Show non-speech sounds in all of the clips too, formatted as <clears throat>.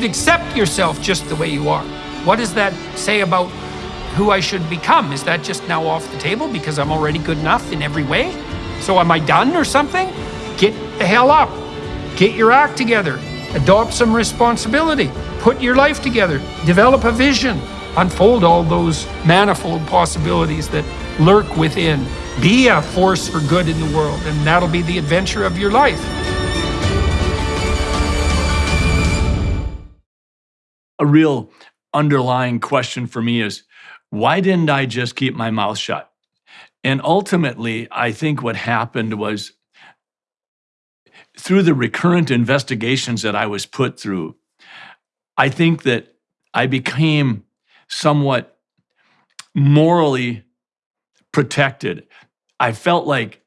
should accept yourself just the way you are. What does that say about who I should become? Is that just now off the table because I'm already good enough in every way? So am I done or something? Get the hell up. Get your act together. Adopt some responsibility. Put your life together. Develop a vision. Unfold all those manifold possibilities that lurk within. Be a force for good in the world, and that'll be the adventure of your life. A real underlying question for me is why didn't I just keep my mouth shut? And ultimately, I think what happened was through the recurrent investigations that I was put through, I think that I became somewhat morally protected. I felt like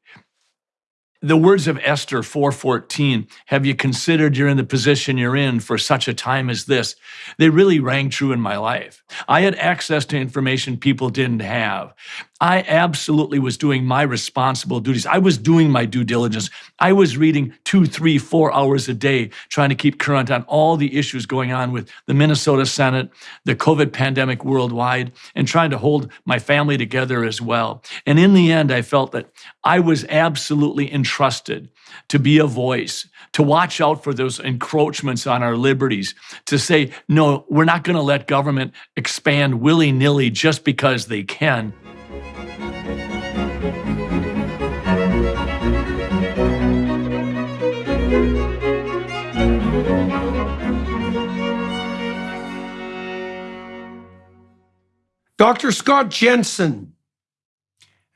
the words of Esther 4:14, have you considered you're in the position you're in for such a time as this? They really rang true in my life. I had access to information people didn't have. I absolutely was doing my responsible duties. I was doing my due diligence. I was reading two, three, four hours a day, trying to keep current on all the issues going on with the Minnesota Senate, the COVID pandemic worldwide, and trying to hold my family together as well. And in the end, I felt that I was absolutely entrusted to be a voice, to watch out for those encroachments on our liberties, to say, no, we're not going to let government expand willy nilly just because they can. Dr. Scott Jensen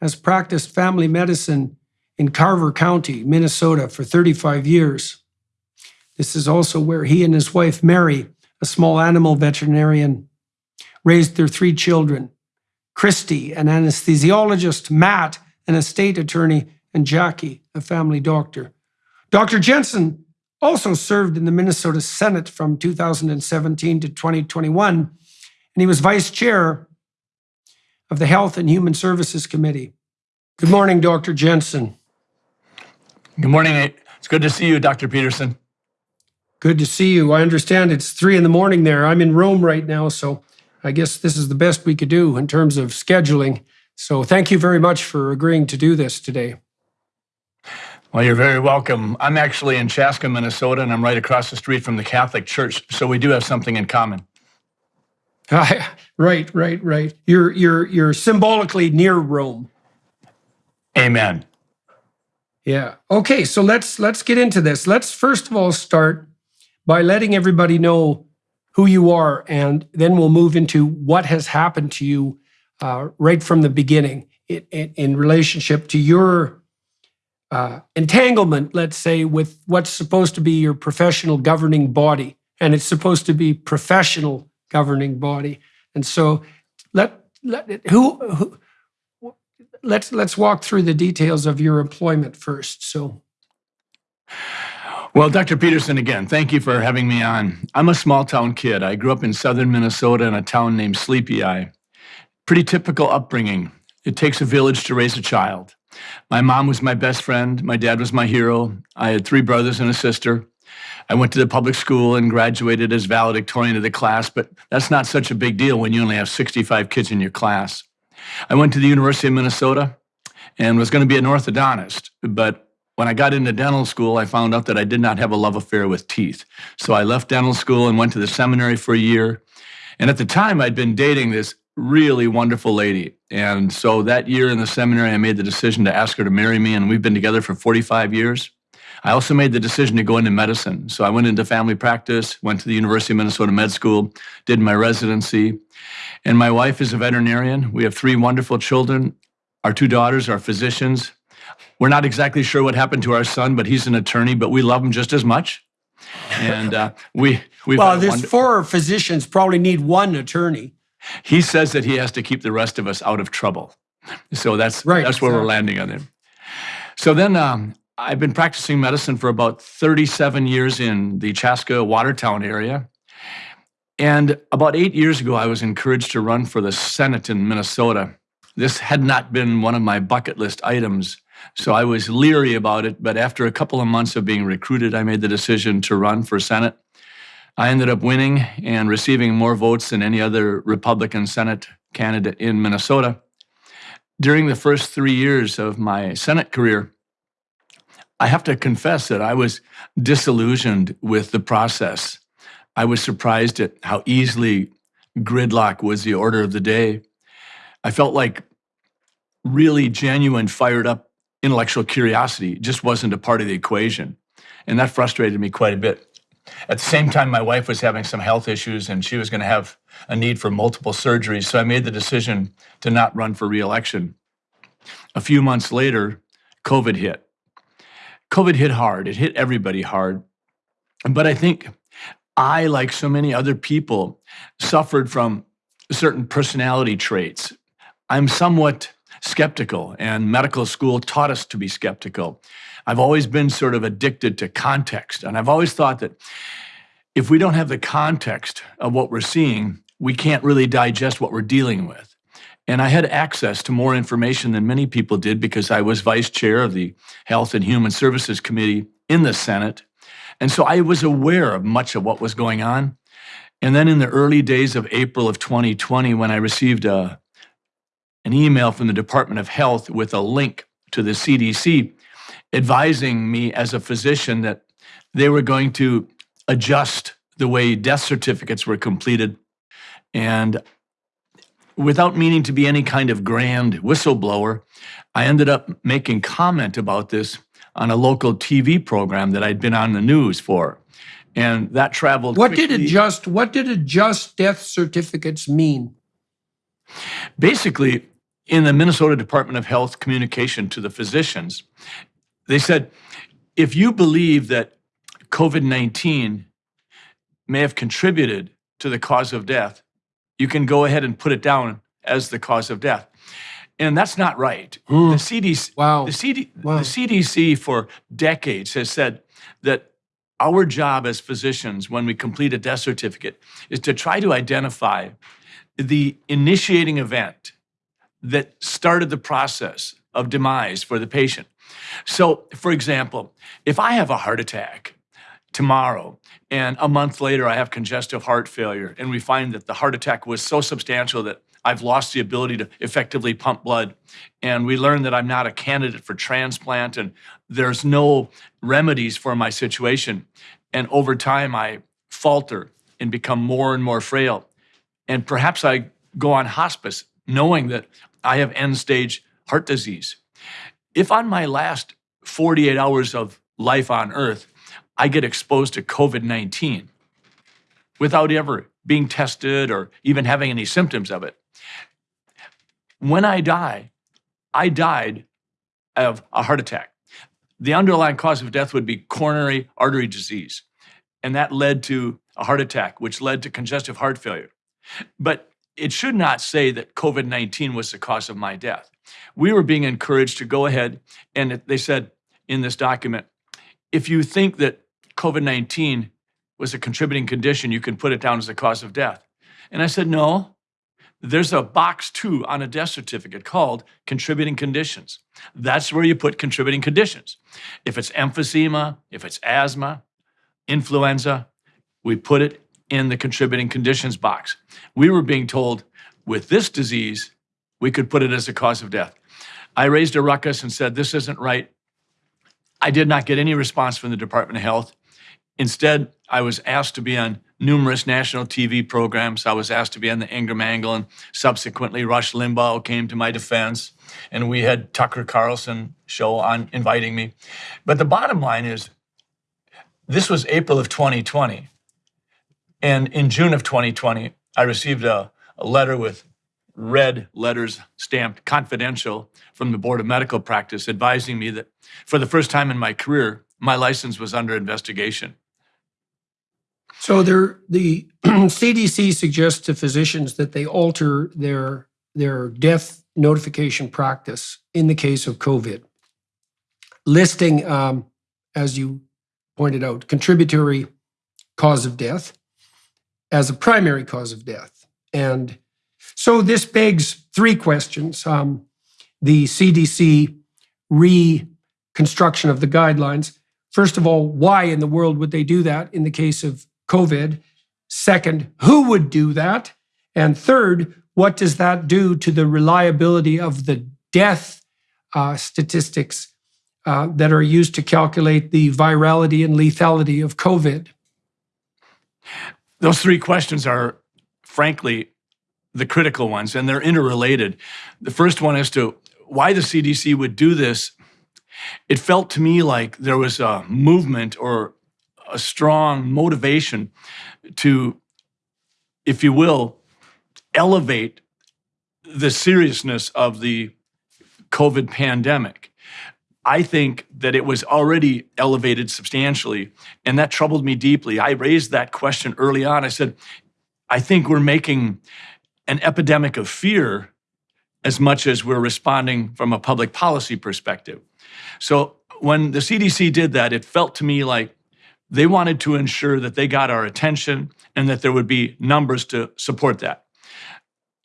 has practiced family medicine in Carver County, Minnesota, for 35 years. This is also where he and his wife, Mary, a small animal veterinarian, raised their three children Christy, an anesthesiologist, Matt, an estate attorney, and Jackie, a family doctor. Dr. Jensen also served in the Minnesota Senate from 2017 to 2021, and he was vice chair of the Health and Human Services Committee. Good morning, Dr. Jensen. Good morning. It's good to see you, Dr. Peterson. Good to see you. I understand it's three in the morning there. I'm in Rome right now, so I guess this is the best we could do in terms of scheduling. So thank you very much for agreeing to do this today. Well, you're very welcome. I'm actually in Chaska, Minnesota, and I'm right across the street from the Catholic Church, so we do have something in common. <laughs> right, right, right. You're you're you're symbolically near Rome. Amen. Yeah. Okay, so let's let's get into this. Let's first of all start by letting everybody know who you are, and then we'll move into what has happened to you uh, right from the beginning in, in, in relationship to your uh, entanglement, let's say, with what's supposed to be your professional governing body, and it's supposed to be professional governing body. And so, let let who, who let's let's walk through the details of your employment first. So. Well, Dr. Peterson, again, thank you for having me on. I'm a small town kid. I grew up in southern Minnesota in a town named Sleepy Eye. Pretty typical upbringing. It takes a village to raise a child. My mom was my best friend. My dad was my hero. I had three brothers and a sister. I went to the public school and graduated as valedictorian of the class, but that's not such a big deal when you only have 65 kids in your class. I went to the University of Minnesota and was going to be an orthodontist, but when I got into dental school, I found out that I did not have a love affair with teeth. So I left dental school and went to the seminary for a year. And at the time, I'd been dating this really wonderful lady. And so that year in the seminary, I made the decision to ask her to marry me, and we've been together for 45 years. I also made the decision to go into medicine. So I went into family practice, went to the University of Minnesota Med School, did my residency. And my wife is a veterinarian. We have three wonderful children. Our two daughters are physicians. We're not exactly sure what happened to our son, but he's an attorney, but we love him just as much. And uh, we we well, there's four physicians probably need one attorney. He says that he has to keep the rest of us out of trouble. So that's right, that's where exactly. we're landing on him. So then um, I've been practicing medicine for about 37 years in the Chaska Watertown area. And about eight years ago, I was encouraged to run for the Senate in Minnesota. This had not been one of my bucket list items so I was leery about it, but after a couple of months of being recruited, I made the decision to run for Senate. I ended up winning and receiving more votes than any other Republican Senate candidate in Minnesota. During the first three years of my Senate career, I have to confess that I was disillusioned with the process. I was surprised at how easily gridlock was the order of the day. I felt like really genuine, fired up intellectual curiosity just wasn't a part of the equation. And that frustrated me quite a bit. At the same time, my wife was having some health issues and she was going to have a need for multiple surgeries. So I made the decision to not run for reelection. A few months later, COVID hit. COVID hit hard. It hit everybody hard. But I think I, like so many other people, suffered from certain personality traits. I'm somewhat skeptical, and medical school taught us to be skeptical. I've always been sort of addicted to context, and I've always thought that if we don't have the context of what we're seeing, we can't really digest what we're dealing with. And I had access to more information than many people did because I was vice chair of the Health and Human Services Committee in the Senate. And so I was aware of much of what was going on. And then in the early days of April of 2020, when I received a, an email from the Department of Health with a link to the CDC advising me as a physician that they were going to adjust the way death certificates were completed. And without meaning to be any kind of grand whistleblower, I ended up making comment about this on a local TV program that I'd been on the news for. And that traveled. What did quickly. adjust, what did adjust death certificates mean? Basically, in the Minnesota Department of Health communication to the physicians, they said, if you believe that COVID 19 may have contributed to the cause of death, you can go ahead and put it down as the cause of death. And that's not right. Hmm. The CDC, Wow. the, CD, Wow. the CDC for decades has said that our job as physicians when we complete a death certificate is to try to identify the initiating event that started the process of demise for the patient. So, for example, if I have a heart attack tomorrow and a month later I have congestive heart failure, and we find that the heart attack was so substantial that I've lost the ability to effectively pump blood, and we learn that I'm not a candidate for transplant and there's no remedies for my situation, and over time I falter and become more and more frail. And perhaps I go on hospice knowing that I have end stage heart disease. If on my last 48 hours of life on earth, I get exposed to COVID 19 without ever being tested or even having any symptoms of it, when I die, I died of a heart attack. The underlying cause of death would be coronary artery disease. And that led to a heart attack, which led to congestive heart failure. But it should not say that COVID 19 was the cause of my death. We were being encouraged to go ahead, and they said in this document if you think that COVID 19 was a contributing condition, you can put it down as the cause of death. And I said, no. There's a box two on a death certificate called contributing conditions. That's where you put contributing conditions. If it's emphysema, if it's asthma, influenza, we put it in the contributing conditions box. We were being told with this disease, we could put it as a cause of death. I raised a ruckus and said, This isn't right. I did not get any response from the Department of Health. Instead, I was asked to be on numerous national TV programs. I was asked to be on the Ingraham Angle, and subsequently, Rush Limbaugh came to my defense, and we had Tucker Carlson show on inviting me. But the bottom line is, this was April of 2020. And in June of 2020, I received a, a letter with red letters stamped confidential from the Board of Medical Practice advising me that for the first time in my career, my license was under investigation. So there, the <clears throat> CDC suggests to physicians that they alter their, their death notification practice in the case of COVID, listing, um, as you pointed out, contributory cause of death as a primary cause of death. And so this begs three questions. Um, the CDC reconstruction of the guidelines. First of all, why in the world would they do that in the case of COVID? Second, who would do that? And third, what does that do to the reliability of the death uh, statistics uh, that are used to calculate the virality and lethality of COVID? Those three questions are, frankly, the critical ones, and they're interrelated. The first one as to why the CDC would do this. It felt to me like there was a movement or a strong motivation to, if you will, elevate the seriousness of the COVID pandemic. I think that it was already elevated substantially, and that troubled me deeply. I raised that question early on. I said, I think we're making an epidemic of fear as much as we're responding from a public policy perspective. So when the CDC did that, it felt to me like they wanted to ensure that they got our attention and that there would be numbers to support that.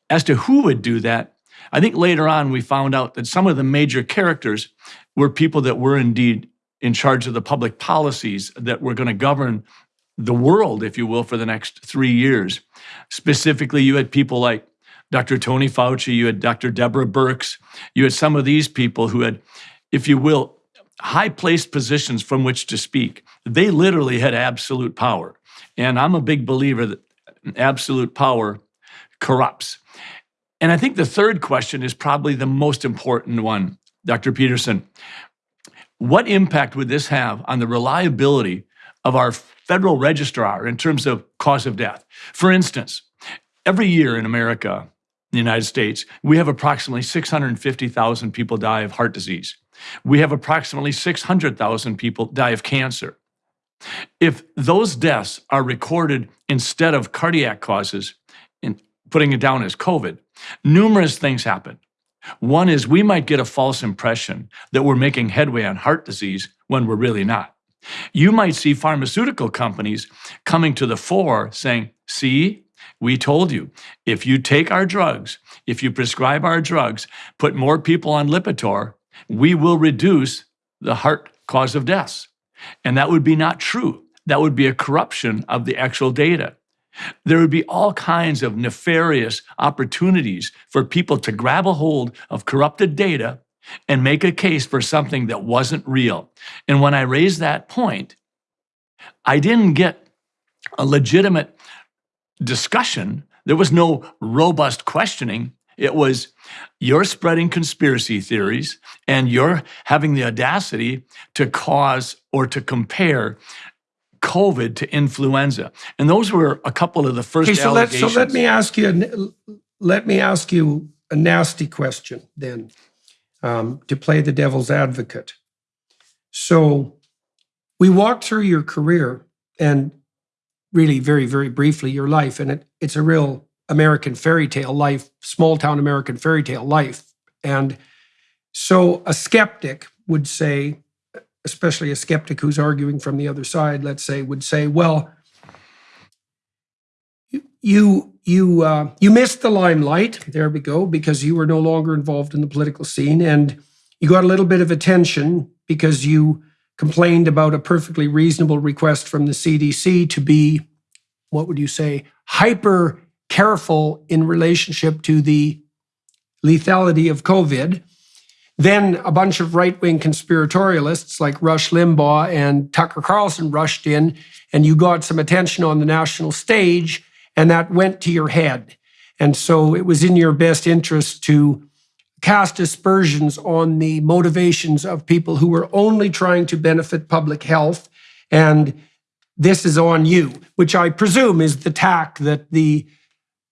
As to who would do that, I think later on we found out that some of the major characters were people that were indeed in charge of the public policies that were going to govern the world, if you will, for the next three years. Specifically, you had people like Dr. Tony Fauci, you had Dr. Deborah Birx, you had some of these people who had, if you will, high placed positions from which to speak. They literally had absolute power. And I'm a big believer that absolute power corrupts. And I think the third question is probably the most important one, Dr. Peterson. What impact would this have on the reliability of our federal registrar in terms of cause of death? For instance, every year in America, in the United States, we have approximately 650,000 people die of heart disease. We have approximately 600,000 people die of cancer. If those deaths are recorded instead of cardiac causes, and putting it down as COVID, numerous things happen. One is we might get a false impression that we're making headway on heart disease when we're really not. You might see pharmaceutical companies coming to the fore saying, see, we told you, if you take our drugs, if you prescribe our drugs, put more people on Lipitor, we will reduce the heart cause of deaths. And that would be not true. That would be a corruption of the actual data. There would be all kinds of nefarious opportunities for people to grab a hold of corrupted data and make a case for something that wasn't real. And when I raised that point, I didn't get a legitimate discussion. There was no robust questioning. It was you're spreading conspiracy theories and you're having the audacity to cause or to compare COVID to influenza. And those were a couple of the first Okay, so let, so let me ask you, a- let me ask you a nasty question then, um, to play the devil's advocate. So we walked through your career and really very, very briefly your life, and it, it's a real American fairy tale life, small town American fairy tale life. And so a skeptic would say, especially a skeptic who's arguing from the other side, let's say, would say, well, you you uh, you missed the limelight. There we go, because you were no longer involved in the political scene, and you got a little bit of attention because you complained about a perfectly reasonable request from the CDC to be, what would you say, hyper careful in relationship to the lethality of COVID. Then a bunch of right wing conspiratorialists like Rush Limbaugh and Tucker Carlson rushed in, and you got some attention on the national stage, and that went to your head. And so it was in your best interest to cast aspersions on the motivations of people who were only trying to benefit public health. And this is on you, which I presume is the tack that the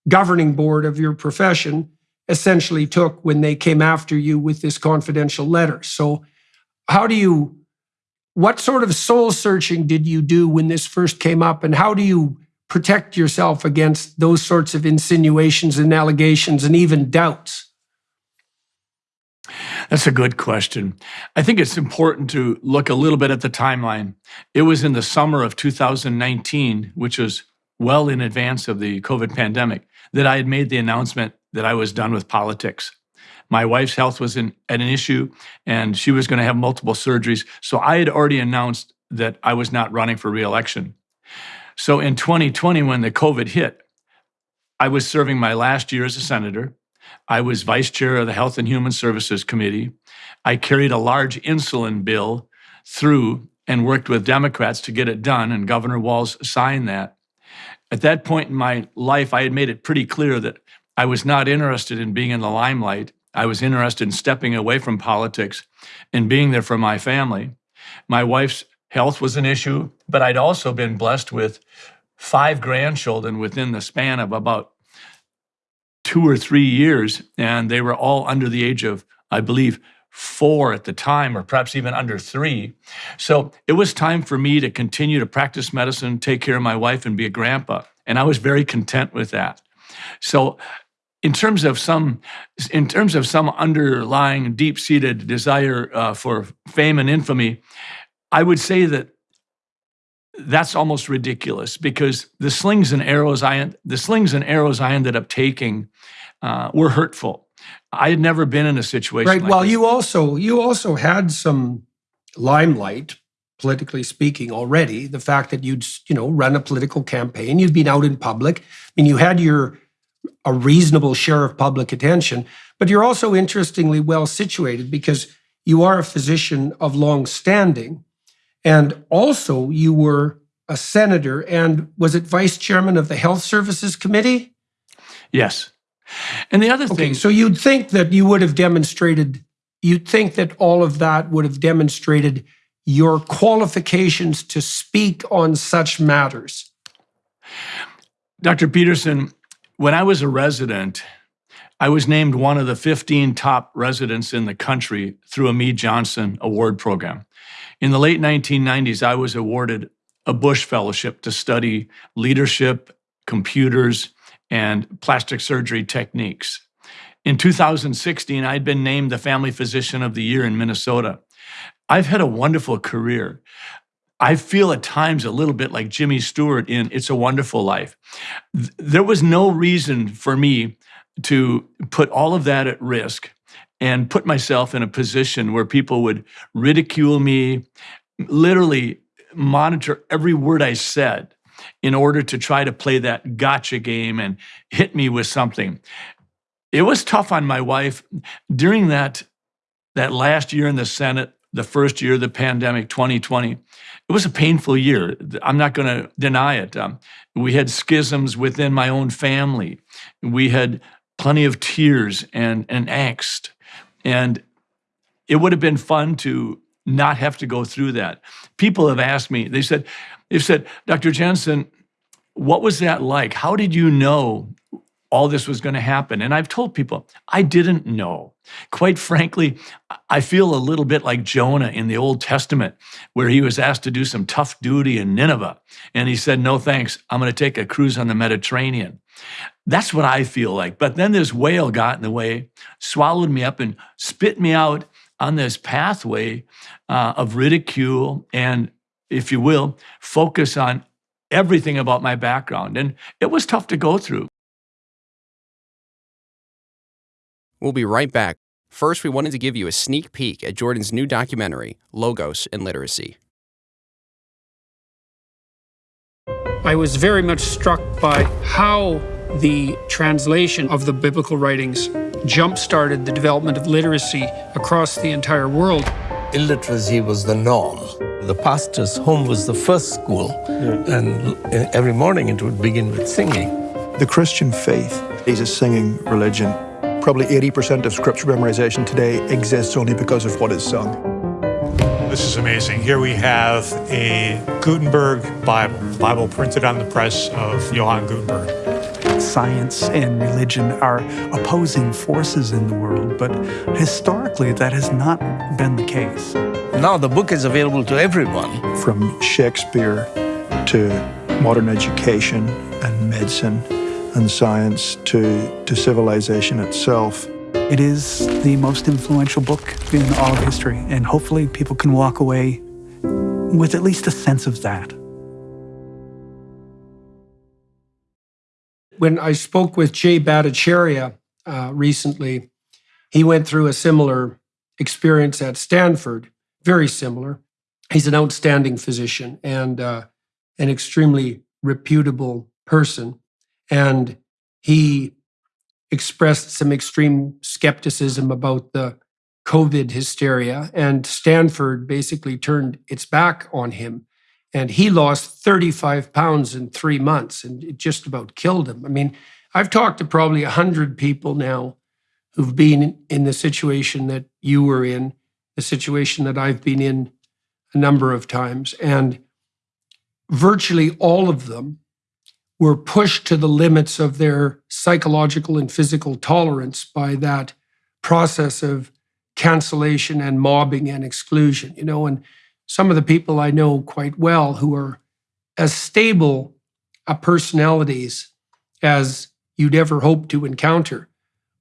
governing board of your profession essentially took when they came after you with this confidential letter. So, how do you, what sort of soul searching did you do when this first came up, and how do you protect yourself against those sorts of insinuations and allegations and even doubts? That's a good question. I think it's important to look a little bit at the timeline. It was in the summer of 2019, which was well in advance of the COVID pandemic, that I had made the announcement that I was done with politics. My wife's health was in, at an issue, and she was going to have multiple surgeries. So I had already announced that I was not running for reelection. So in 2020, when the COVID hit, I was serving my last year as a senator. I was vice chair of the Health and Human Services Committee. I carried a large insulin bill through and worked with Democrats to get it done, and Governor Walz signed that. At that point in my life, I had made it pretty clear that I was not interested in being in the limelight. I was interested in stepping away from politics and being there for my family. My wife's health was an issue, but I'd also been blessed with five grandchildren within the span of about two or three years, and they were all under the age of, I believe, four at the time, or perhaps even under three. So it was time for me to continue to practice medicine, take care of my wife, and be a grandpa. And I was very content with that. So in terms of some in terms of some underlying deep-seated desire uh, for fame and infamy i would say that that's almost ridiculous because the slings and arrows i the slings and arrows i ended up taking uh, were hurtful i had never been in a situation Right. like well, this. you also you also had some limelight, politically speaking, already. The fact that you'd you know run a political campaign, you've been out in public. I mean, you had your a reasonable share of public attention, but you're also interestingly well situated because you are a physician of long standing, and also you were a senator and was it vice chairman of the Health Services Committee? yes and the other Okay, thing so you'd think that you would have demonstrated, you'd think that all of that would have demonstrated your qualifications to speak on such matters. Dr. Peterson, when I was a resident, I was named one of the 15 top residents in the country through a Mead Johnson Award program. In the late 1990s, I was awarded a Bush Fellowship to study leadership, computers, and plastic surgery techniques. In 2016, I'd been named the Family Physician of the Year in Minnesota. I've had a wonderful career. I feel at times a little bit like Jimmy Stewart in It's a Wonderful Life. There was no reason for me to put all of that at risk and put myself in a position where people would ridicule me, literally monitor every word I said in order to try to play that gotcha game and hit me with something. It was tough on my wife during that that last year in the Senate, the first year of the pandemic, 2020. It was a painful year. I'm not going to deny it. Um, we had schisms within my own family. We had plenty of tears and, and angst. And it would have been fun to not have to go through that. People have asked me, they said, they've said, Dr. Jensen, what was that like? How did you know all this was going to happen? And I've told people, I didn't know. Quite frankly, I feel a little bit like Jonah in the Old Testament, where he was asked to do some tough duty in Nineveh. And he said, No thanks, I'm going to take a cruise on the Mediterranean. That's what I feel like. But then this whale got in the way, swallowed me up, and spit me out on this pathway uh, of ridicule and, if you will, focus on everything about my background. And it was tough to go through. We'll be right back. First, we wanted to give you a sneak peek at Jordan's new documentary, Logos and Literacy. I was very much struck by how the translation of the biblical writings jump started the development of literacy across the entire world. illiteracy was the norm. The pastor's home was the first school, and every morning it would begin with singing. The Christian faith is a singing religion. Probably 80% of scripture memorization today exists only because of what is sung. This is amazing. Here we have a Gutenberg Bible, Bible printed on the press of Johann Gutenberg. Science and religion are opposing forces in the world, but historically that has not been the case. Now the book is available to everyone. From Shakespeare to modern education and medicine and science to, to civilization itself. It is the most influential book in all of history, and hopefully people can walk away with at least a sense of that. When I spoke with Jay Bhattacharya uh, recently, he went through a similar experience at Stanford, very similar. He's an outstanding physician and uh, an extremely reputable person. And he expressed some extreme skepticism about the COVID hysteria. And Stanford basically turned its back on him. And he lost 35 pounds in three months and it just about killed him. I mean, I've talked to probably 100 people now who've been in the situation that you were in, the situation that I've been in a number of times. And virtually all of them were pushed to the limits of their psychological and physical tolerance by that process of cancellation and mobbing and exclusion. You know, and some of the people I know quite well who are as stable a personalities as you'd ever hope to encounter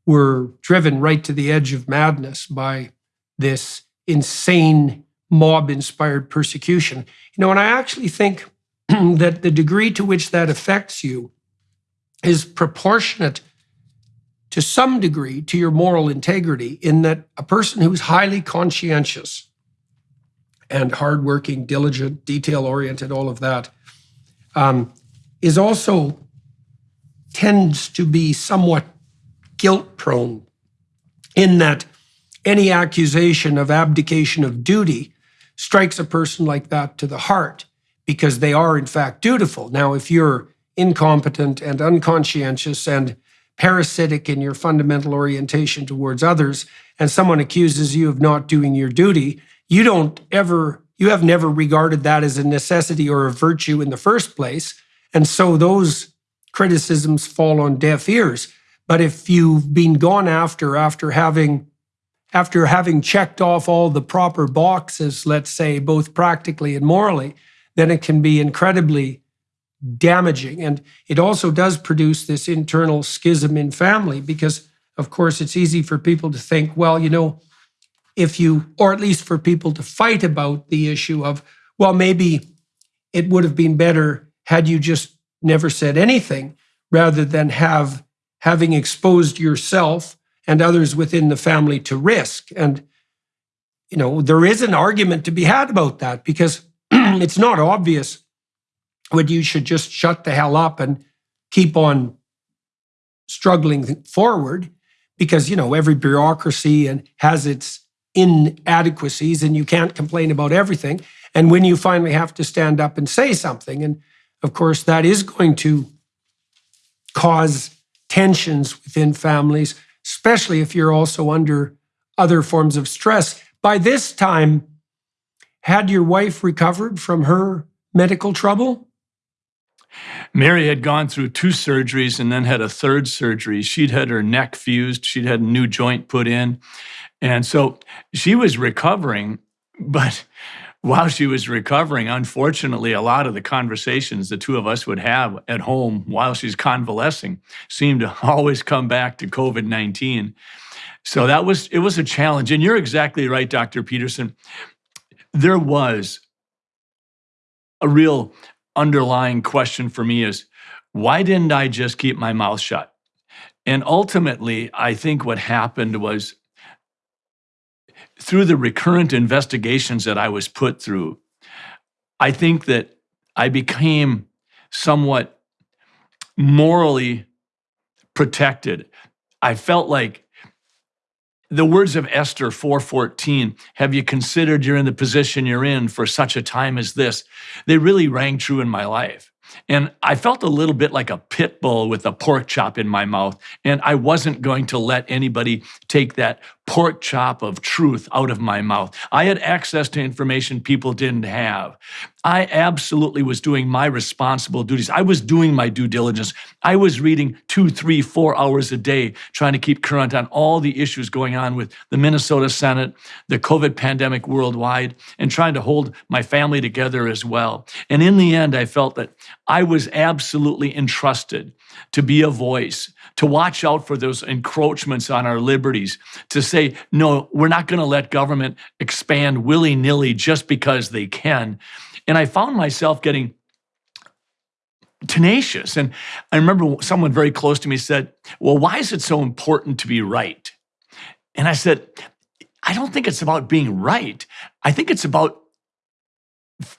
were driven right to the edge of madness by this insane mob inspired persecution. You know, and I actually think <clears throat> that the degree to which that affects you is proportionate to some degree to your moral integrity, in that a person who's highly conscientious and hardworking, diligent, detail oriented, all of that, um, is also tends to be somewhat guilt prone in that any accusation of abdication of duty strikes a person like that to the heart because they are, in fact, dutiful. Now, if you're incompetent and unconscientious and parasitic in your fundamental orientation towards others, and someone accuses you of not doing your duty, you don't ever, you have never regarded that as a necessity or a virtue in the first place. And so those criticisms fall on deaf ears. But if you've been gone after, after having after having checked off all the proper boxes, let's say, both practically and morally, then it can be incredibly damaging. And it also does produce this internal schism in family because, of course, it's easy for people to think, well, you know, if you, or at least for people to fight about the issue of, well, maybe it would have been better had you just never said anything rather than have having exposed yourself and others within the family to risk. And, you know, there is an argument to be had about that because <clears throat> it's not obvious whether you should just shut the hell up and keep on struggling forward because, you know, every bureaucracy and has its inadequacies and you can't complain about everything. And when you finally have to stand up and say something, and of course, that is going to cause tensions within families especially if you're also under other forms of stress. By this time, had your wife recovered from her medical trouble? Mary had gone through two surgeries and then had a third surgery. She'd had her neck fused, she'd had a new joint put in. And so she was recovering, but while she was recovering, unfortunately, a lot of the conversations the two of us would have at home while she's convalescing seemed to <laughs> always come back to COVID 19. So that was, it was a challenge. And you're exactly right, Dr. Peterson. There was a real underlying question for me is why didn't I just keep my mouth shut? And ultimately, I think what happened was through the recurrent investigations that I was put through, I think that I became somewhat morally protected. I felt like the words of Esther 4:14, have you considered you're in the position you're in for such a time as this? They really rang true in my life. And I felt a little bit like a pit bull with a pork chop in my mouth. And I wasn't going to let anybody take that pork chop of truth out of my mouth. I had access to information people didn't have. I absolutely was doing my responsible duties. I was doing my due diligence. I was reading two, three, four hours a day, trying to keep current on all the issues going on with the Minnesota Senate, the COVID pandemic worldwide, and trying to hold my family together as well. And in the end, I felt that I was absolutely entrusted to be a voice, to watch out for those encroachments on our liberties, to say, no, we're not going to let government expand willy nilly just because they can. And I found myself getting tenacious. And I remember someone very close to me said, Well, why is it so important to be right? And I said, I don't think it's about being right. I think it's about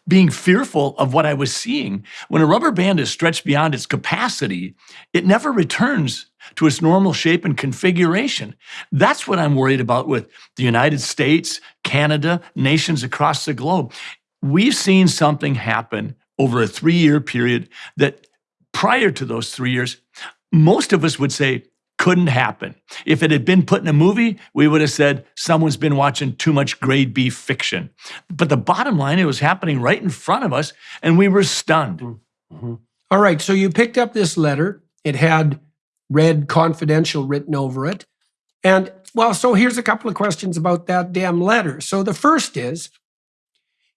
being fearful of what I was seeing. When a rubber band is stretched beyond its capacity, it never returns to its normal shape and configuration. That's what I'm worried about with the United States, Canada, nations across the globe. We've seen something happen over a three year period that prior to those three years, most of us would say couldn't happen. If it had been put in a movie, we would have said someone's been watching too much grade B fiction. But the bottom line, it was happening right in front of us, and we were stunned. Mm-hmm. All right, so you picked up this letter. It had red confidential written over it. And well, so here's a couple of questions about that damn letter. So the first is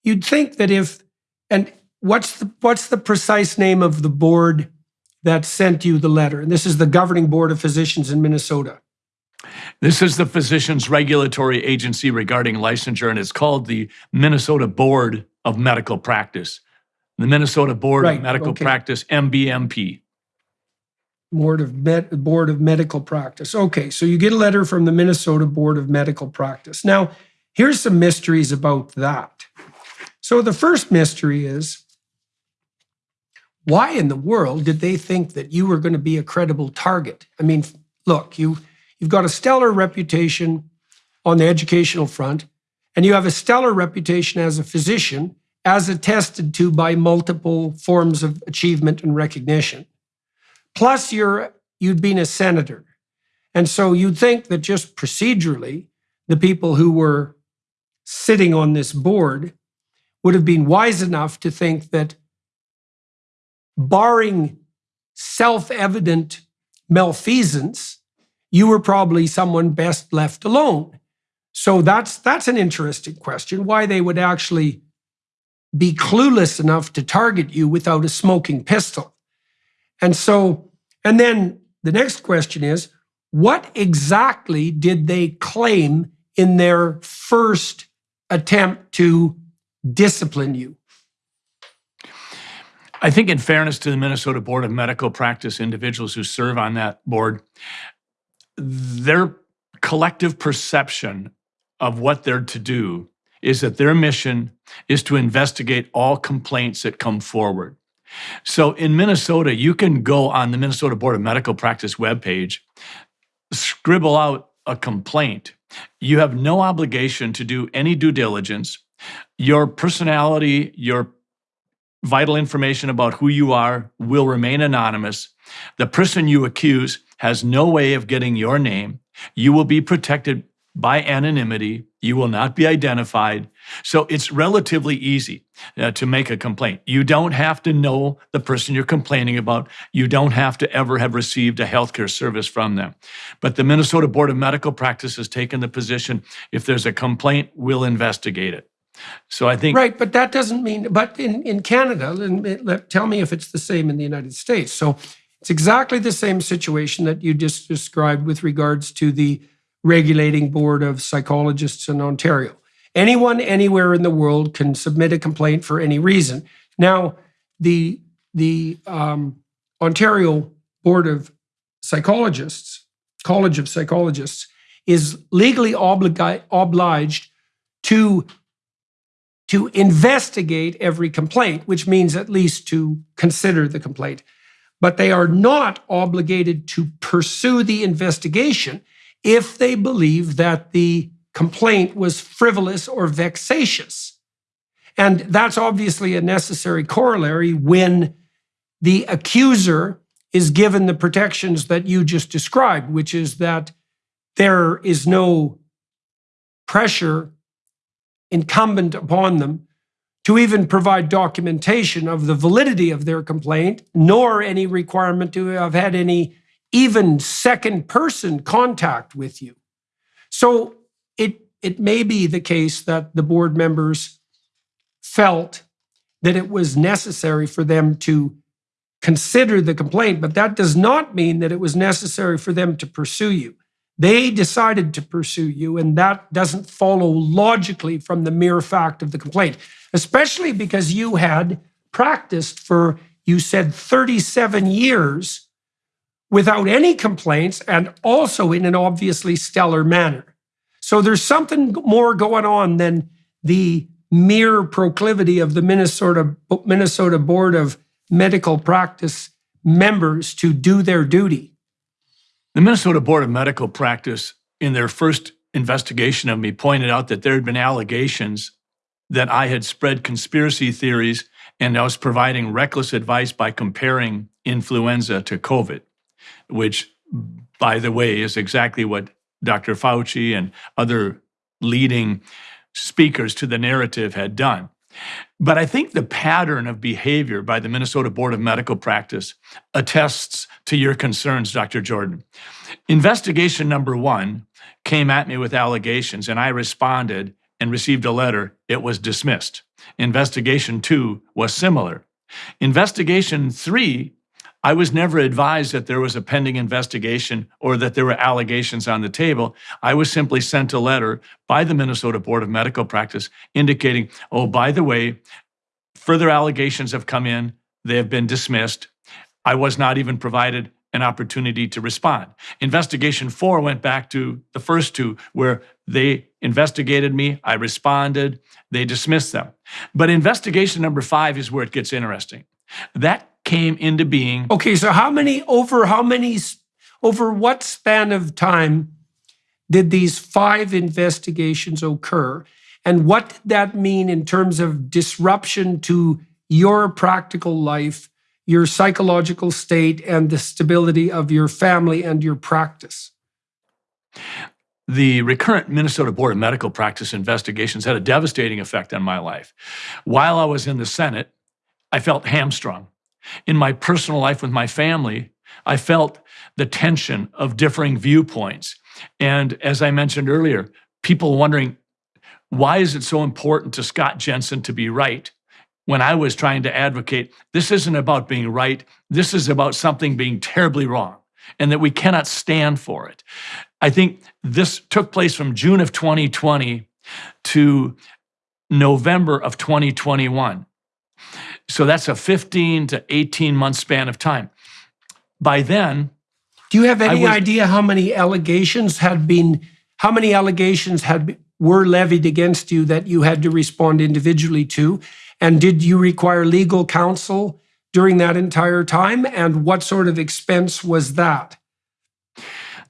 you'd think that if and what's the what's the precise name of the board that sent you the letter? And this is the governing board of physicians in Minnesota. This is the Physicians Regulatory Agency regarding licensure, and it's called the Minnesota Board of Medical Practice. The Minnesota Board Right, of Medical okay. Practice, MBMP. Board of Med, Board of Medical Practice. Okay, so you get a letter from the Minnesota Board of Medical Practice. Now, here's some mysteries about that. So the first mystery is why in the world did they think that you were going to be a credible target? I mean, look, you you've got a stellar reputation on the educational front, and you have a stellar reputation as a physician, as attested to by multiple forms of achievement and recognition. Plus, you're you'd been a senator, and so you'd think that just procedurally, the people who were sitting on this board would have been wise enough to think that barring self-evident malfeasance, you were probably someone best left alone. So that's that's an interesting question. Why they would actually be clueless enough to target you without a smoking pistol. And so, and then the next question is, what exactly did they claim in their first attempt to discipline you? I think, in fairness to the Minnesota Board of Medical Practice individuals who serve on that board, their collective perception of what they're to do is that their mission is to investigate all complaints that come forward. So in Minnesota, you can go on the Minnesota Board of Medical Practice webpage, scribble out a complaint. You have no obligation to do any due diligence. Your personality, your vital information about who you are will remain anonymous. The person you accuse has no way of getting your name. You will be protected by anonymity. You will not be identified. So it's relatively easy uh, to make a complaint. You don't have to know the person you're complaining about. You don't have to ever have received a healthcare service from them. But the Minnesota Board of Medical Practice has taken the position if there's a complaint, we'll investigate it. So I think Right, but that doesn't mean, but in, in Canada, and tell me if it's the same in the United States. So it's exactly the same situation that you just described with regards to the regulating board of psychologists in Ontario. Anyone anywhere in the world can submit a complaint for any reason. Now, the the um, Ontario Board of Psychologists, College of Psychologists, is legally obliged to to investigate every complaint, which means at least to consider the complaint. But they are not obligated to pursue the investigation if they believe that the complaint was frivolous or vexatious. And that's obviously a necessary corollary when the accuser is given the protections that you just described, which is that there is no pressure incumbent upon them to even provide documentation of the validity of their complaint, nor any requirement to have had any even second person contact with you. So it, it may be the case that the board members felt that it was necessary for them to consider the complaint, but that does not mean that it was necessary for them to pursue you. They decided to pursue you, and that doesn't follow logically from the mere fact of the complaint, especially because you had practiced for, you said, 37 years without any complaints and also in an obviously stellar manner. So there's something more going on than the mere proclivity of the Minnesota Minnesota Board of Medical Practice members to do their duty? The Minnesota Board of Medical Practice, in their first investigation of me, pointed out that there had been allegations that I had spread conspiracy theories and I was providing reckless advice by comparing influenza to COVID, which, by the way, is exactly what Dr. Fauci and other leading speakers to the narrative had done. But I think the pattern of behavior by the Minnesota Board of Medical Practice attests to your concerns, Dr. Jordan. Investigation number one came at me with allegations, and I responded and received a letter. It was dismissed. Investigation two was similar. Investigation three, I was never advised that there was a pending investigation or that there were allegations on the table. I was simply sent a letter by the Minnesota Board of Medical Practice indicating, oh, by the way, further allegations have come in, they have been dismissed. I was not even provided an opportunity to respond. Investigation four went back to the first two, where they investigated me, I responded, they dismissed them. But investigation number five is where it gets interesting. That came into being. Okay, so how many over how many over what span of time did these five investigations occur? And what did that mean in terms of disruption to your practical life, your psychological state, and the stability of your family and your practice? The recurrent Minnesota Board of Medical Practice investigations had a devastating effect on my life. While I was in the Senate, I felt hamstrung. In my personal life with my family, I felt the tension of differing viewpoints. And as I mentioned earlier, people wondering why is it so important to Scott Jensen to be right? When I was trying to advocate, this isn't about being right, this is about something being terribly wrong, and that we cannot stand for it. I think this took place from June of 2020 to November of 2021. So that's a 15 to 18 month span of time. By then, Do you have any was- idea how many allegations had been how many allegations had were levied against you that you had to respond individually to? And did you require legal counsel during that entire time? And what sort of expense was that?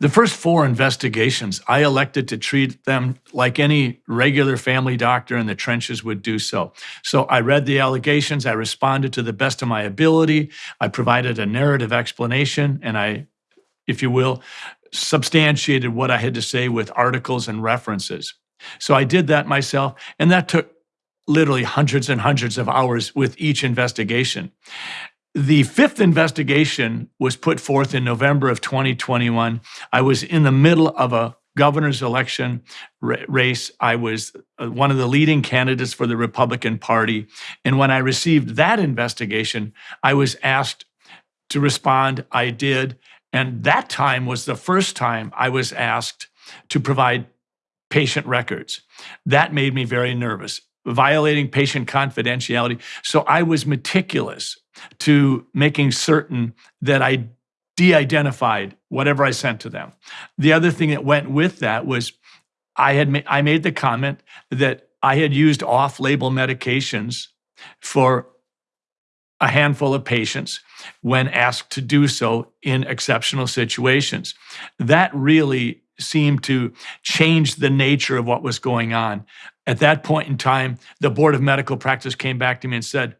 The first four investigations, I elected to treat them like any regular family doctor in the trenches would do so. So I read the allegations, I responded to the best of my ability, I provided a narrative explanation, and I, if you will, substantiated what I had to say with articles and references. So I did that myself, and that took literally hundreds and hundreds of hours with each investigation. The fifth investigation was put forth in November of 2021. I was in the middle of a governor's election ra- race. I was uh, one of the leading candidates for the Republican Party. And when I received that investigation, I was asked to respond. I did. And that time was the first time I was asked to provide patient records. That made me very nervous, violating patient confidentiality. So I was meticulous to making certain that I de identified whatever I sent to them. The other thing that went with that was I had ma- I made the comment that I had used off label medications for a handful of patients when asked to do so in exceptional situations. That really seemed to change the nature of what was going on. At that point in time, the Board of Medical Practice came back to me and said,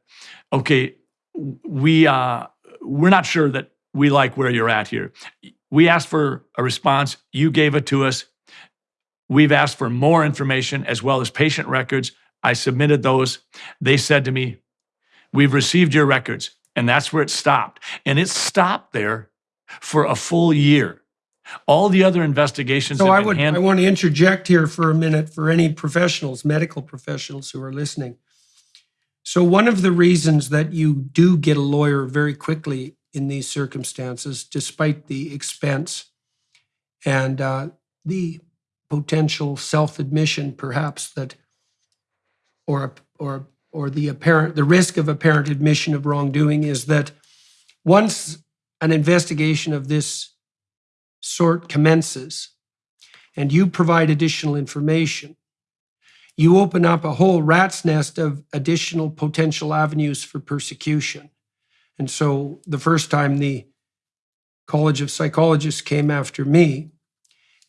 okay, we uh, we're not sure that we like where you're at here. We asked for a response. You gave it to us. We've asked for more information as well as patient records. I submitted those. They said to me, "We've received your records," and that's where it stopped. And it stopped there for a full year. All the other investigations. So I would I want to interject here for a minute for any professionals, medical professionals who are listening. So one of the reasons that you do get a lawyer very quickly in these circumstances, despite the expense and uh, the potential self-admission, perhaps that, or or or the apparent the risk of apparent admission of wrongdoing, is that once an investigation of this sort commences and you provide additional information, you open up a whole rat's nest of additional potential avenues for persecution. And so the first time the College of Psychologists came after me,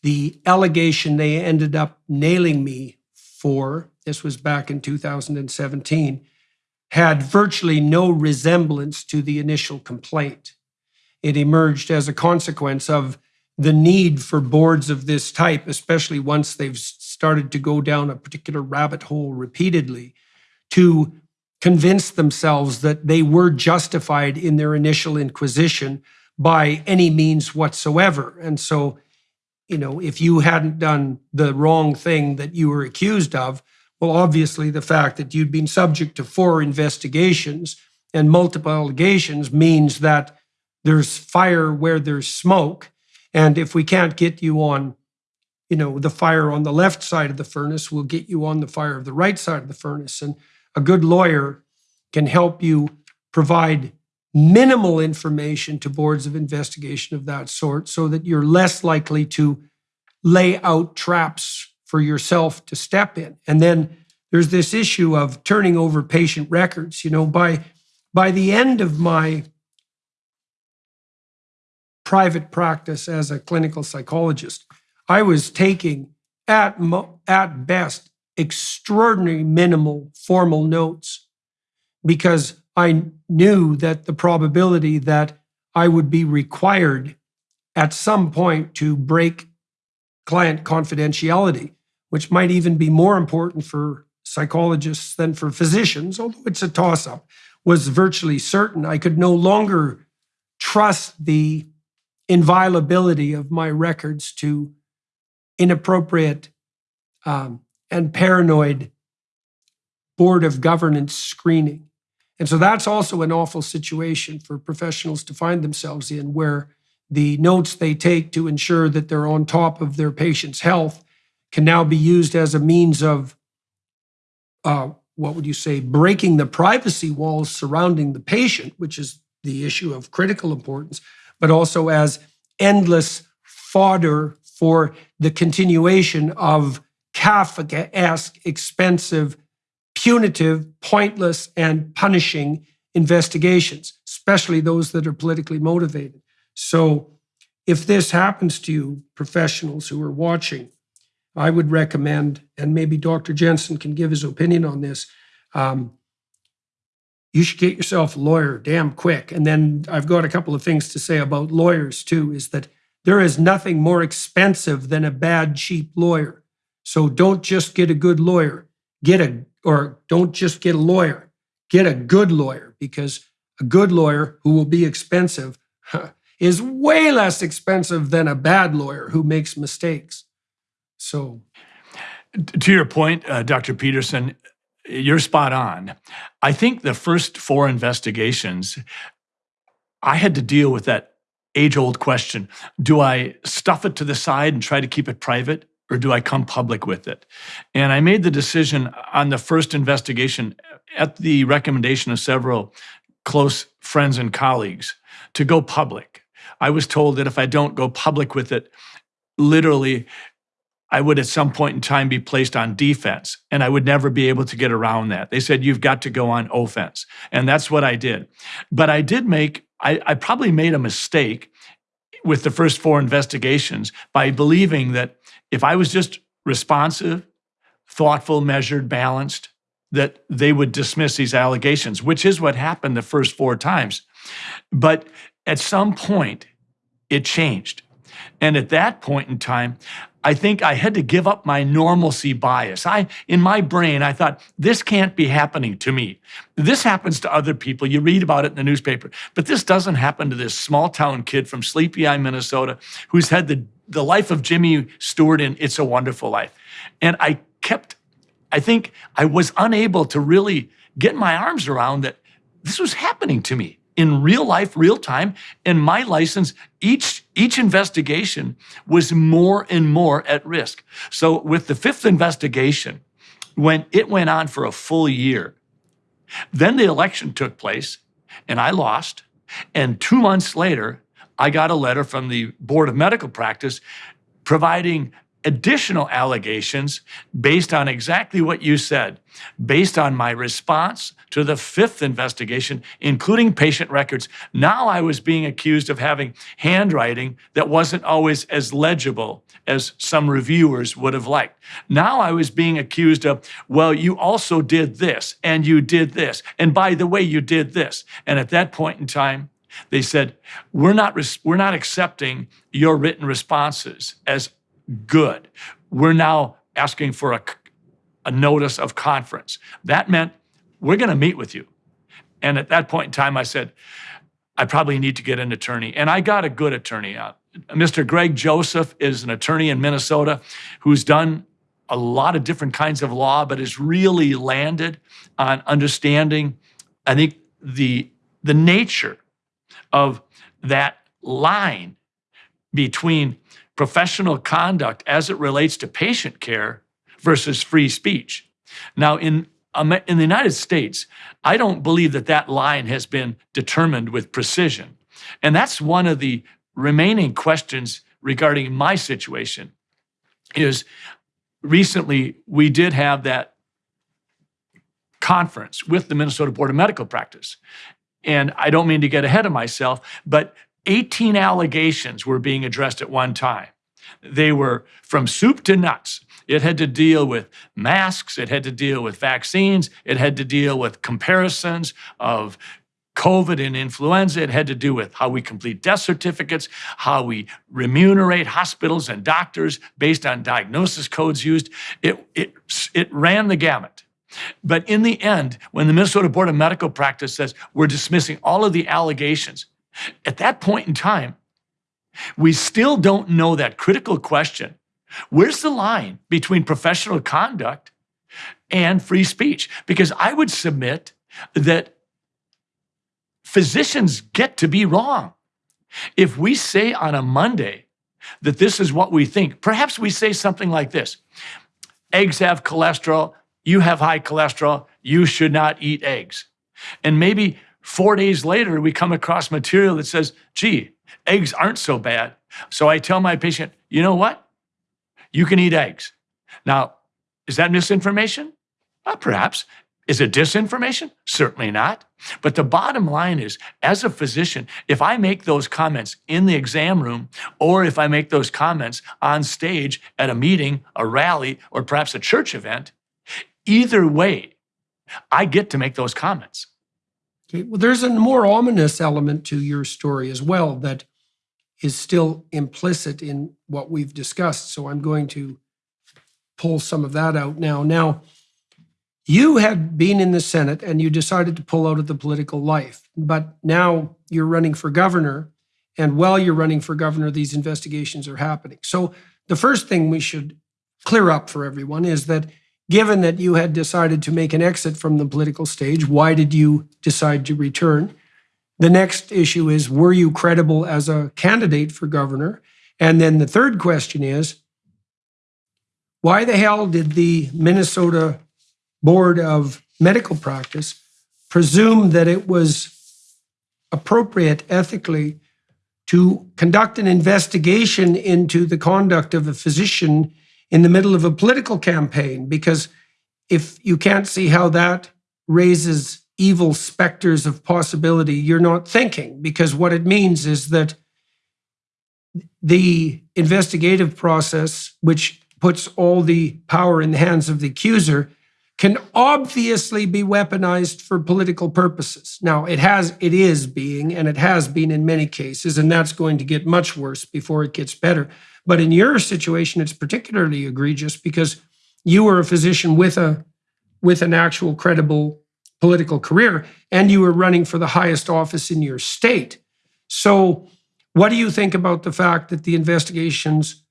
the allegation they ended up nailing me for, this was back in 2017, had virtually no resemblance to the initial complaint. It emerged as a consequence of the need for boards of this type, especially once they've started to go down a particular rabbit hole repeatedly, to convince themselves that they were justified in their initial inquisition by any means whatsoever. And so, you know, if you hadn't done the wrong thing that you were accused of, well, obviously, the fact that you'd been subject to four investigations and multiple allegations means that there's fire where there's smoke. And if we can't get you on, you know, the fire on the left side of the furnace, we'll get you on the fire of the right side of the furnace. And a good lawyer can help you provide minimal information to boards of investigation of that sort so that you're less likely to lay out traps for yourself to step in. And then there's this issue of turning over patient records. You know, by by the end of my private practice as a clinical psychologist, I was taking at mo- at best extraordinary minimal formal notes because I knew that the probability that I would be required at some point to break client confidentiality, which might even be more important for psychologists than for physicians, although it's a toss up, was virtually certain. I could no longer trust the inviolability of my records to inappropriate um, and paranoid board of governance screening. And so that's also an awful situation for professionals to find themselves in, where the notes they take to ensure that they're on top of their patient's health can now be used as a means of, uh, what would you say, breaking the privacy walls surrounding the patient, which is the issue of critical importance, but also as endless fodder for the continuation of Kafka esque, expensive punitive, pointless, and punishing investigations, especially those that are politically motivated. So, if this happens to you, professionals who are watching, I would recommend, and maybe Dr. Jensen can give his opinion on this. Um, you should get yourself a lawyer damn quick. And then I've got a couple of things to say about lawyers too is that there is nothing more expensive than a bad, cheap lawyer. So don't just get a good lawyer, get a or don't just get a lawyer, get a good lawyer because a good lawyer who will be expensive is way less expensive than a bad lawyer who makes mistakes. So, to your point, uh, Dr. Peterson, you're spot on. I think the first four investigations, I had to deal with that age old question do I stuff it to the side and try to keep it private? or do I come public with it? And I made the decision on the first investigation at the recommendation of several close friends and colleagues to go public. I was told that if I don't go public with it, literally, I would at some point in time be placed on defense and I would never be able to get around that. They said, you've got to go on offense. And that's what I did. But I did make, I, I probably made a mistake with the first four investigations by believing that if I was just responsive, thoughtful, measured, balanced, that they would dismiss these allegations, which is what happened the first four times. But at some point, it changed. And at that point in time, I think I had to give up my normalcy bias. I, in my brain, I thought, this can't be happening to me. This happens to other people. You read about it in the newspaper, but this doesn't happen to this small town kid from Sleepy Eye, Minnesota, who's had the, the life of Jimmy Stewart in It's a Wonderful Life. And I kept, I think I was unable to really get my arms around that this was happening to me in real life, real time. And my license, each, each investigation was more and more at risk. So with the fifth investigation, when it went on for a full year, then the election took place and I lost. And two months later, I got a letter from the Board of Medical Practice providing additional allegations based on exactly what you said, based on my response to the fifth investigation, including patient records. Now I was being accused of having handwriting that wasn't always as legible as some reviewers would have liked. Now I was being accused of, well, you also did this, and you did this, and by the way, you did this. And at that point in time, they said, we're not, we're not accepting your written responses as good. We're now asking for a, a notice of conference. That meant we're going to meet with you. And at that point in time, I said, I probably need to get an attorney. And I got a good attorney out. Mr. Greg Joseph is an attorney in Minnesota who's done a lot of different kinds of law, but has really landed on understanding, I think, the, the nature of that line between professional conduct as it relates to patient care versus free speech. Now, in in the United States, I don't believe that that line has been determined with precision. And that's one of the remaining questions regarding my situation is recently we did have that conference with the Minnesota Board of Medical Practice. And I don't mean to get ahead of myself, but 18 allegations were being addressed at one time. They were from soup to nuts. It had to deal with masks, it had to deal with vaccines, it had to deal with comparisons of COVID and influenza. It had to do with how we complete death certificates, how we remunerate hospitals and doctors based on diagnosis codes used. It, it, it ran the gamut. But in the end, when the Minnesota Board of Medical Practice says we're dismissing all of the allegations, at that point in time, we still don't know that critical question. Where's the line between professional conduct and free speech? Because I would submit that physicians get to be wrong. If we say on a Monday that this is what we think, perhaps we say something like this eggs have cholesterol, you have high cholesterol, you should not eat eggs. And maybe four days later, we come across material that says, gee, eggs aren't so bad. So I tell my patient, you know what? You can eat eggs. Now, is that misinformation? Well, perhaps. Is it disinformation? Certainly not. But the bottom line is, as a physician, if I make those comments in the exam room, or if I make those comments on stage at a meeting, a rally, or perhaps a church event, Either way, I get to make those comments. Okay. Well, there's a more ominous element to your story as well that is still implicit in what we've discussed. So I'm going to pull some of that out now. Now, you had been in the Senate and you decided to pull out of the political life, but now you're running for governor. And while you're running for governor, these investigations are happening. So the first thing we should clear up for everyone is that Given that you had decided to make an exit from the political stage, why did you decide to return? The next issue is Were you credible as a candidate for governor? And then the third question is Why the hell did the Minnesota Board of Medical Practice presume that it was appropriate ethically to conduct an investigation into the conduct of a physician in the middle of a political campaign because if you can't see how that raises evil specters of possibility, you're not thinking because what it means is that the investigative process, which puts all the power in the hands of the accuser, can obviously be weaponized for political purposes. Now, it has, it is being, and it has been in many cases, and that's going to get much worse before it gets better. But in your situation, it's particularly egregious because you were a physician with a with an actual credible political career, and you were running for the highest office in your state. So, what do you think about the fact that the investigations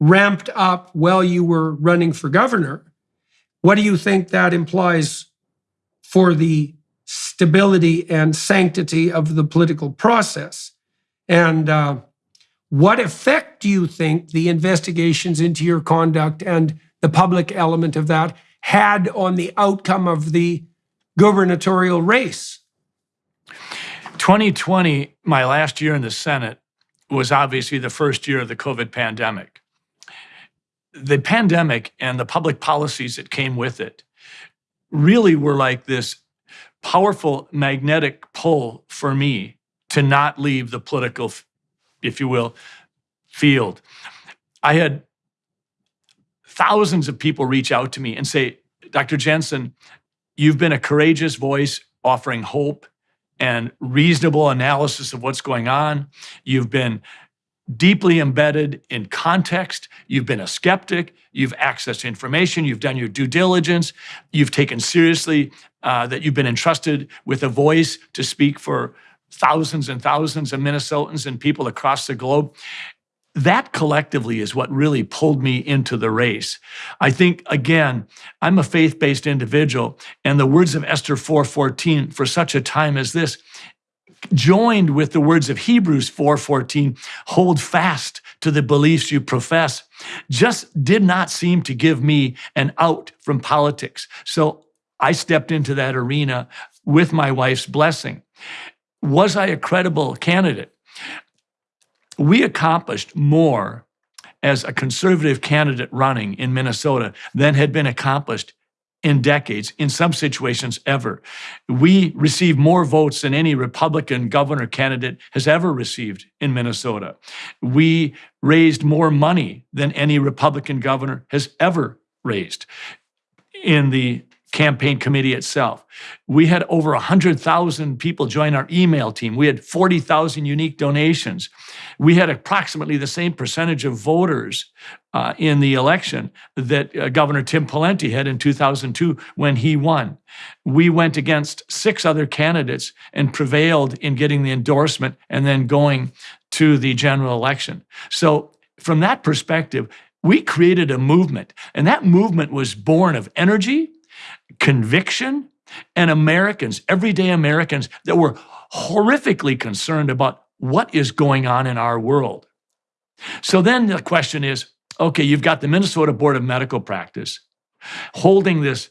ramped up while you were running for governor? What do you think that implies for the stability and sanctity of the political process? And uh, what effect do you think the investigations into your conduct and the public element of that had on the outcome of the gubernatorial race? 2020, my last year in the Senate, was obviously the first year of the COVID pandemic. the pandemic and the public policies that came with it really were like this powerful magnetic pull for me to not leave the political, if you will, field. I had thousands of people reach out to me and say, Dr. Jensen, you've been a courageous voice offering hope and reasonable analysis of what's going on. You've been deeply embedded in context. You've been a skeptic. You've accessed information. You've done your due diligence. You've taken seriously uh, that you've been entrusted with a voice to speak for thousands and thousands of Minnesotans and people across the globe. That collectively is what really pulled me into the race. I think again, I'm a faith-based individual and the words of Esther 4:14 for such a time as this joined with the words of Hebrews 4:14, hold fast to the beliefs you profess, just did not seem to give me an out from politics. So I stepped into that arena with my wife's blessing. Was I a credible candidate? We accomplished more as a conservative candidate running in Minnesota than had been accomplished in decades, in some situations ever. We received more votes than any Republican governor candidate has ever received in Minnesota. We raised more money than any Republican governor has ever raised in the campaign committee itself. We had over 100,000 people join our email team. We had 40,000 unique donations. We had approximately the same percentage of voters uh, in the election that uh, Governor Tim Pawlenty had in 2002 when he won. We went against six other candidates and prevailed in getting the endorsement and then going to the general election. So from that perspective, we created a movement, and that movement was born of energy, conviction, and Americans, everyday Americans that were horrifically concerned about what is going on in our world. So then the question is okay, you've got the Minnesota Board of Medical Practice holding this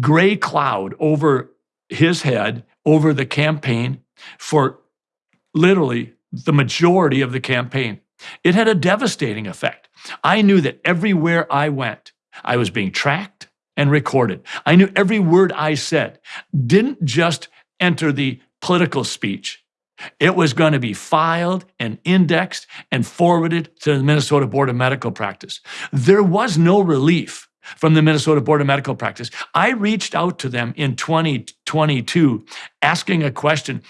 gray cloud over his head, over the campaign for literally the majority of the campaign. It had a devastating effect. I knew that everywhere I went, I was being tracked and recorded. I knew every word I said didn't just enter the political speech. It was going to be filed and indexed and forwarded to the Minnesota Board of Medical Practice. There was no relief from the Minnesota Board of Medical Practice. I reached out to them in 2022 asking a question.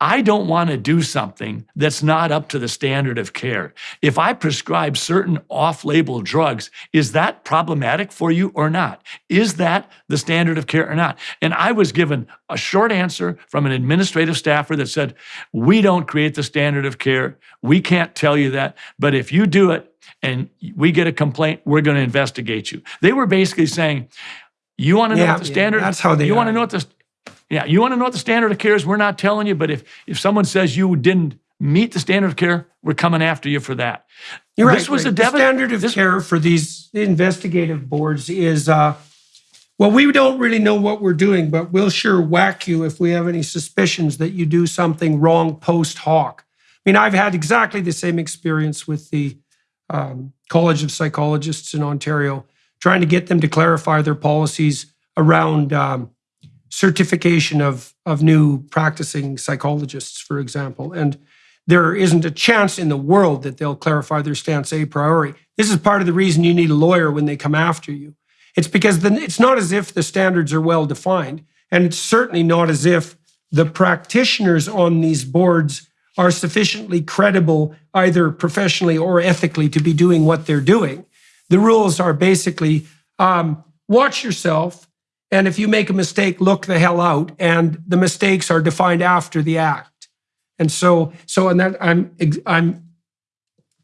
I don't want to do something that's not up to the standard of care. If I prescribe certain off label drugs, is that problematic for you or not? Is that the standard of care or not? And I was given a short answer from an administrative staffer that said, We don't create the standard of care. We can't tell you that. But if you do it and we get a complaint, we're going to investigate you. They were basically saying, you want to know Yeah, what the yeah, standard? that's how they You want to know what the yeah, you want to know what the standard of care is? We're not telling you, but if if someone says you didn't meet the standard of care, we're coming after you for that. You're This right. was right. a the standard of this- care for these investigative boards is uh, well, we don't really know what we're doing, but we'll sure whack you if we have any suspicions that you do something wrong post hoc. I mean, I've had exactly the same experience with the um, College of Psychologists in Ontario, trying to get them to clarify their policies around um, certification of of new practicing psychologists, for example, and there isn't a chance in the world that they'll clarify their stance a priori. This is part of the reason you need a lawyer when they come after you. It's because it's not as if the standards are well defined, and it's certainly not as if the practitioners on these boards are sufficiently credible, either professionally or ethically, to be doing what they're doing. The rules are basically um, watch yourself, and if you make a mistake, look the hell out. And the mistakes are defined after the act. And so, so, and that I'm, I'm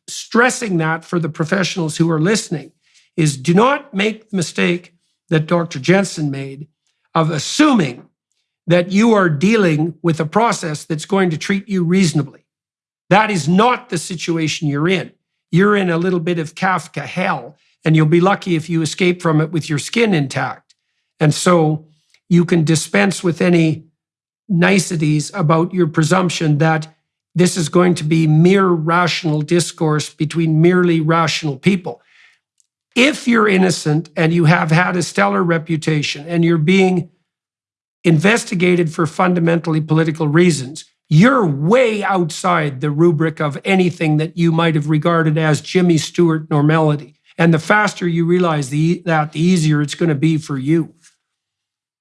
stressing that for the professionals who are listening is do not make the mistake that Dr. Jensen made of assuming that you are dealing with a process that's going to treat you reasonably. That is not the situation you're in. You're in a little bit of Kafka hell, and you'll be lucky if you escape from it with your skin intact. And so you can dispense with any niceties about your presumption that this is going to be mere rational discourse between merely rational people. if you're innocent and you have had a stellar reputation and you're being investigated for fundamentally political reasons, you're way outside the rubric of anything that you might have regarded as Jimmy Stewart normality. And the faster you realize the, that, the easier it's going to be for you.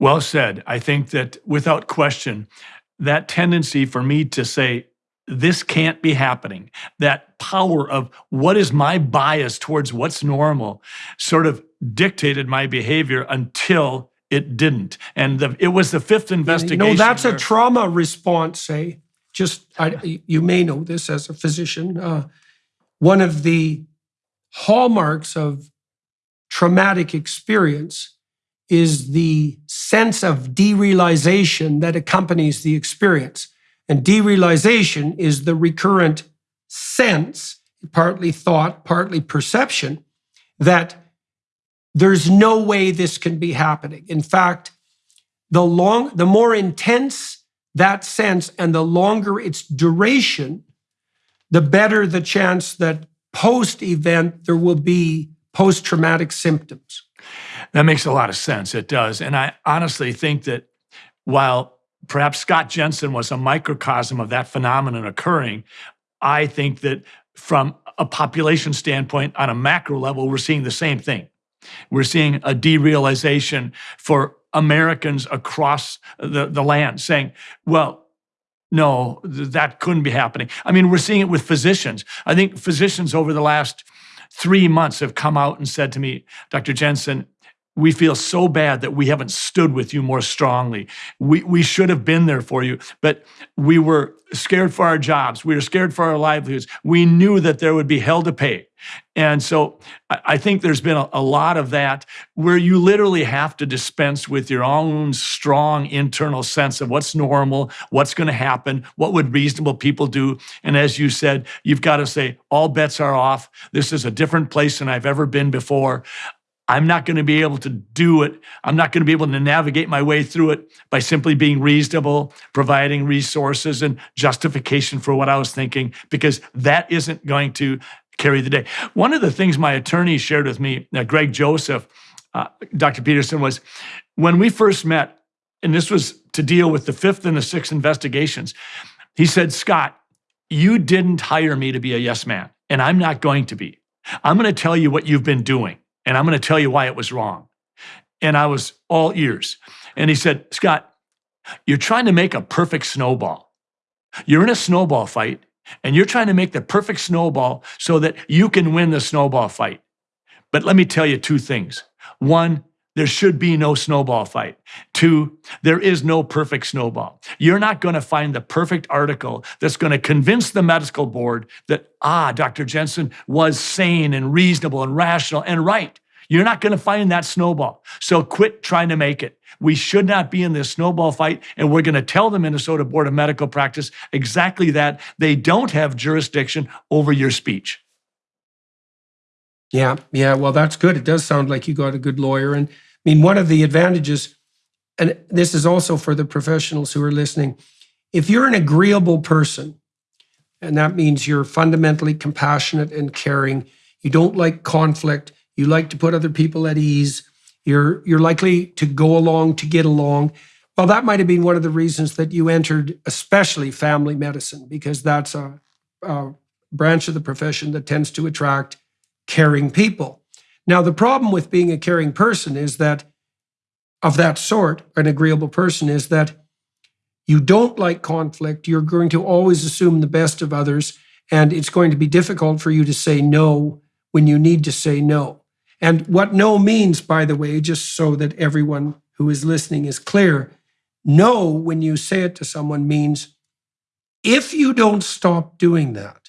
Well said. I think that without question, that tendency for me to say, this can't be happening, that power of what is my bias towards what's normal sort of dictated my behavior until it didn't. And the, it was the fifth investigation. No, that's a trauma response, say. Just, I, you may know this as a physician. Uh, one of the hallmarks of traumatic experience is the sense of derealization that accompanies the experience. And derealization is the recurrent sense, partly thought, partly perception, that there's no way this can be happening. In fact, the long the more intense that sense and the longer its duration, the better the chance that post event there will be post traumatic symptoms. That makes a lot of sense. It does. And I honestly think that while perhaps Scott Jensen was a microcosm of that phenomenon occurring, I think that from a population standpoint, on a macro level, we're seeing the same thing. We're seeing a derealization for Americans across the, the land saying, well, no, th- that couldn't be happening. I mean, we're seeing it with physicians. I think physicians over the last three months have come out and said to me, Dr. Jensen, we feel so bad that we haven't stood with you more strongly. We, we should have been there for you, but we were scared for our jobs. We were scared for our livelihoods. We knew that there would be hell to pay. And so I think there's been a, a lot of that where you literally have to dispense with your own strong internal sense of what's normal, what's going to happen, what would reasonable people do. And as you said, you've got to say, all bets are off. This is a different place than I've ever been before. I'm not going to be able to do it. I'm not going to be able to navigate my way through it by simply being reasonable, providing resources and justification for what I was thinking, because that isn't going to carry the day. One of the things my attorney shared with me, uh, Greg Joseph, uh, Dr. Peterson, was when we first met, and this was to deal with the fifth and the sixth investigations, he said, Scott, you didn't hire me to be a yes man, and I'm not going to be. I'm going to tell you what you've been doing, and I'm going to tell you why it was wrong. And I was all ears. And he said, Scott, you're trying to make a perfect snowball. You're in a snowball fight, and you're trying to make the perfect snowball so that you can win the snowball fight. But let me tell you two things. One, there should be no snowball fight. Two, there is no perfect snowball. You're not going to find the perfect article that's going to convince the medical board that, ah, Dr. Jensen was sane and reasonable and rational and right. You're not going to find that snowball. So quit trying to make it. We should not be in this snowball fight. And we're going to tell the Minnesota Board of Medical Practice exactly that. They don't have jurisdiction over your speech. Yeah, yeah. Well, that's good. It does sound like you got a good lawyer. And I mean, one of the advantages, and this is also for the professionals who are listening, if you're an agreeable person, and that means you're fundamentally compassionate and caring, you don't like conflict, you like to put other people at ease, you're you're likely to go along to get along. Well, that might have been one of the reasons that you entered, especially family medicine, because that's a, a branch of the profession that tends to attract caring people. Now, the problem with being a caring person is that, of that sort, an agreeable person, is that you don't like conflict. You're going to always assume the best of others, and it's going to be difficult for you to say no when you need to say no. And what no means, by the way, just so that everyone who is listening is clear, no, when you say it to someone, means if you don't stop doing that,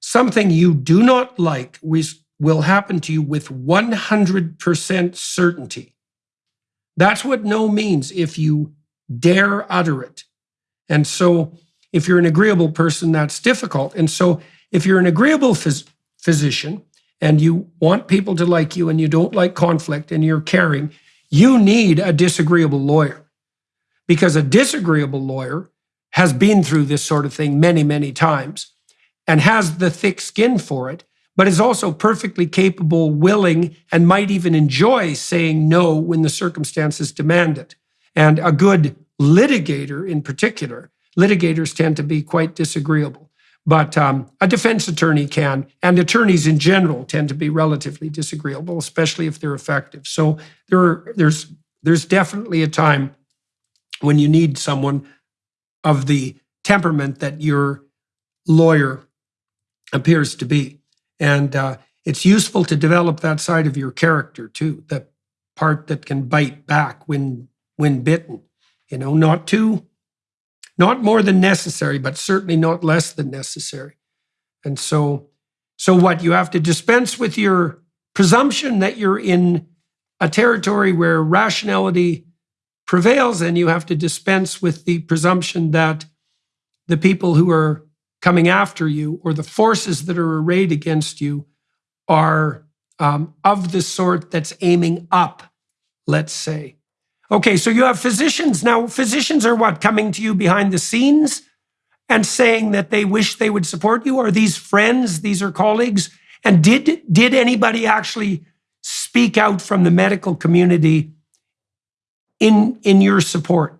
something you do not like will happen to you with 100% certainty. That's what no means if you dare utter it. And so, if you're an agreeable person, that's difficult. And so, if you're an agreeable phys- physician and you want people to like you and you don't like conflict and you're caring, you need a disagreeable lawyer because a disagreeable lawyer has been through this sort of thing many, many times and has the thick skin for it, but is also perfectly capable, willing, and might even enjoy saying no when the circumstances demand it. And a good litigator, in particular, litigators tend to be quite disagreeable. But um, a defense attorney can, and attorneys in general tend to be relatively disagreeable, especially if they're effective. So there, are, there's there's definitely a time when you need someone of the temperament that your lawyer appears to be, and uh, it's useful to develop that side of your character too, the part that can bite back when when bitten. You know, not too not more than necessary, but certainly not less than necessary. And so, so what you have to dispense with your presumption that you're in a territory where rationality prevails, and you have to dispense with the presumption that the people who are coming after you or the forces that are arrayed against you are um, of the sort that's aiming up, let's say. Okay, so you have physicians. Now, physicians are what? Coming to you behind the scenes and saying that they wish they would support you? Are these friends? These are colleagues? And did, did anybody actually speak out from the medical community in, in your support?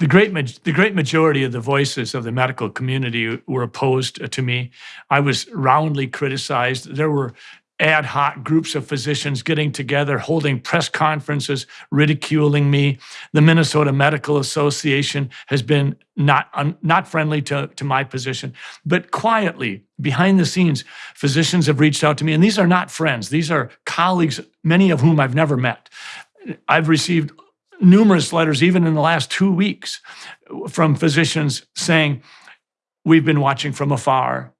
The great, the great majority of the voices of the medical community were opposed to me. I was roundly criticized. There were ad hoc groups of physicians getting together, holding press conferences, ridiculing me. The Minnesota Medical Association has been not, not friendly to, to my position. But quietly, behind the scenes, physicians have reached out to me, and these are not friends, these are colleagues, many of whom I've never met. I've received numerous letters, even in the last two weeks, from physicians saying, We've been watching from afar.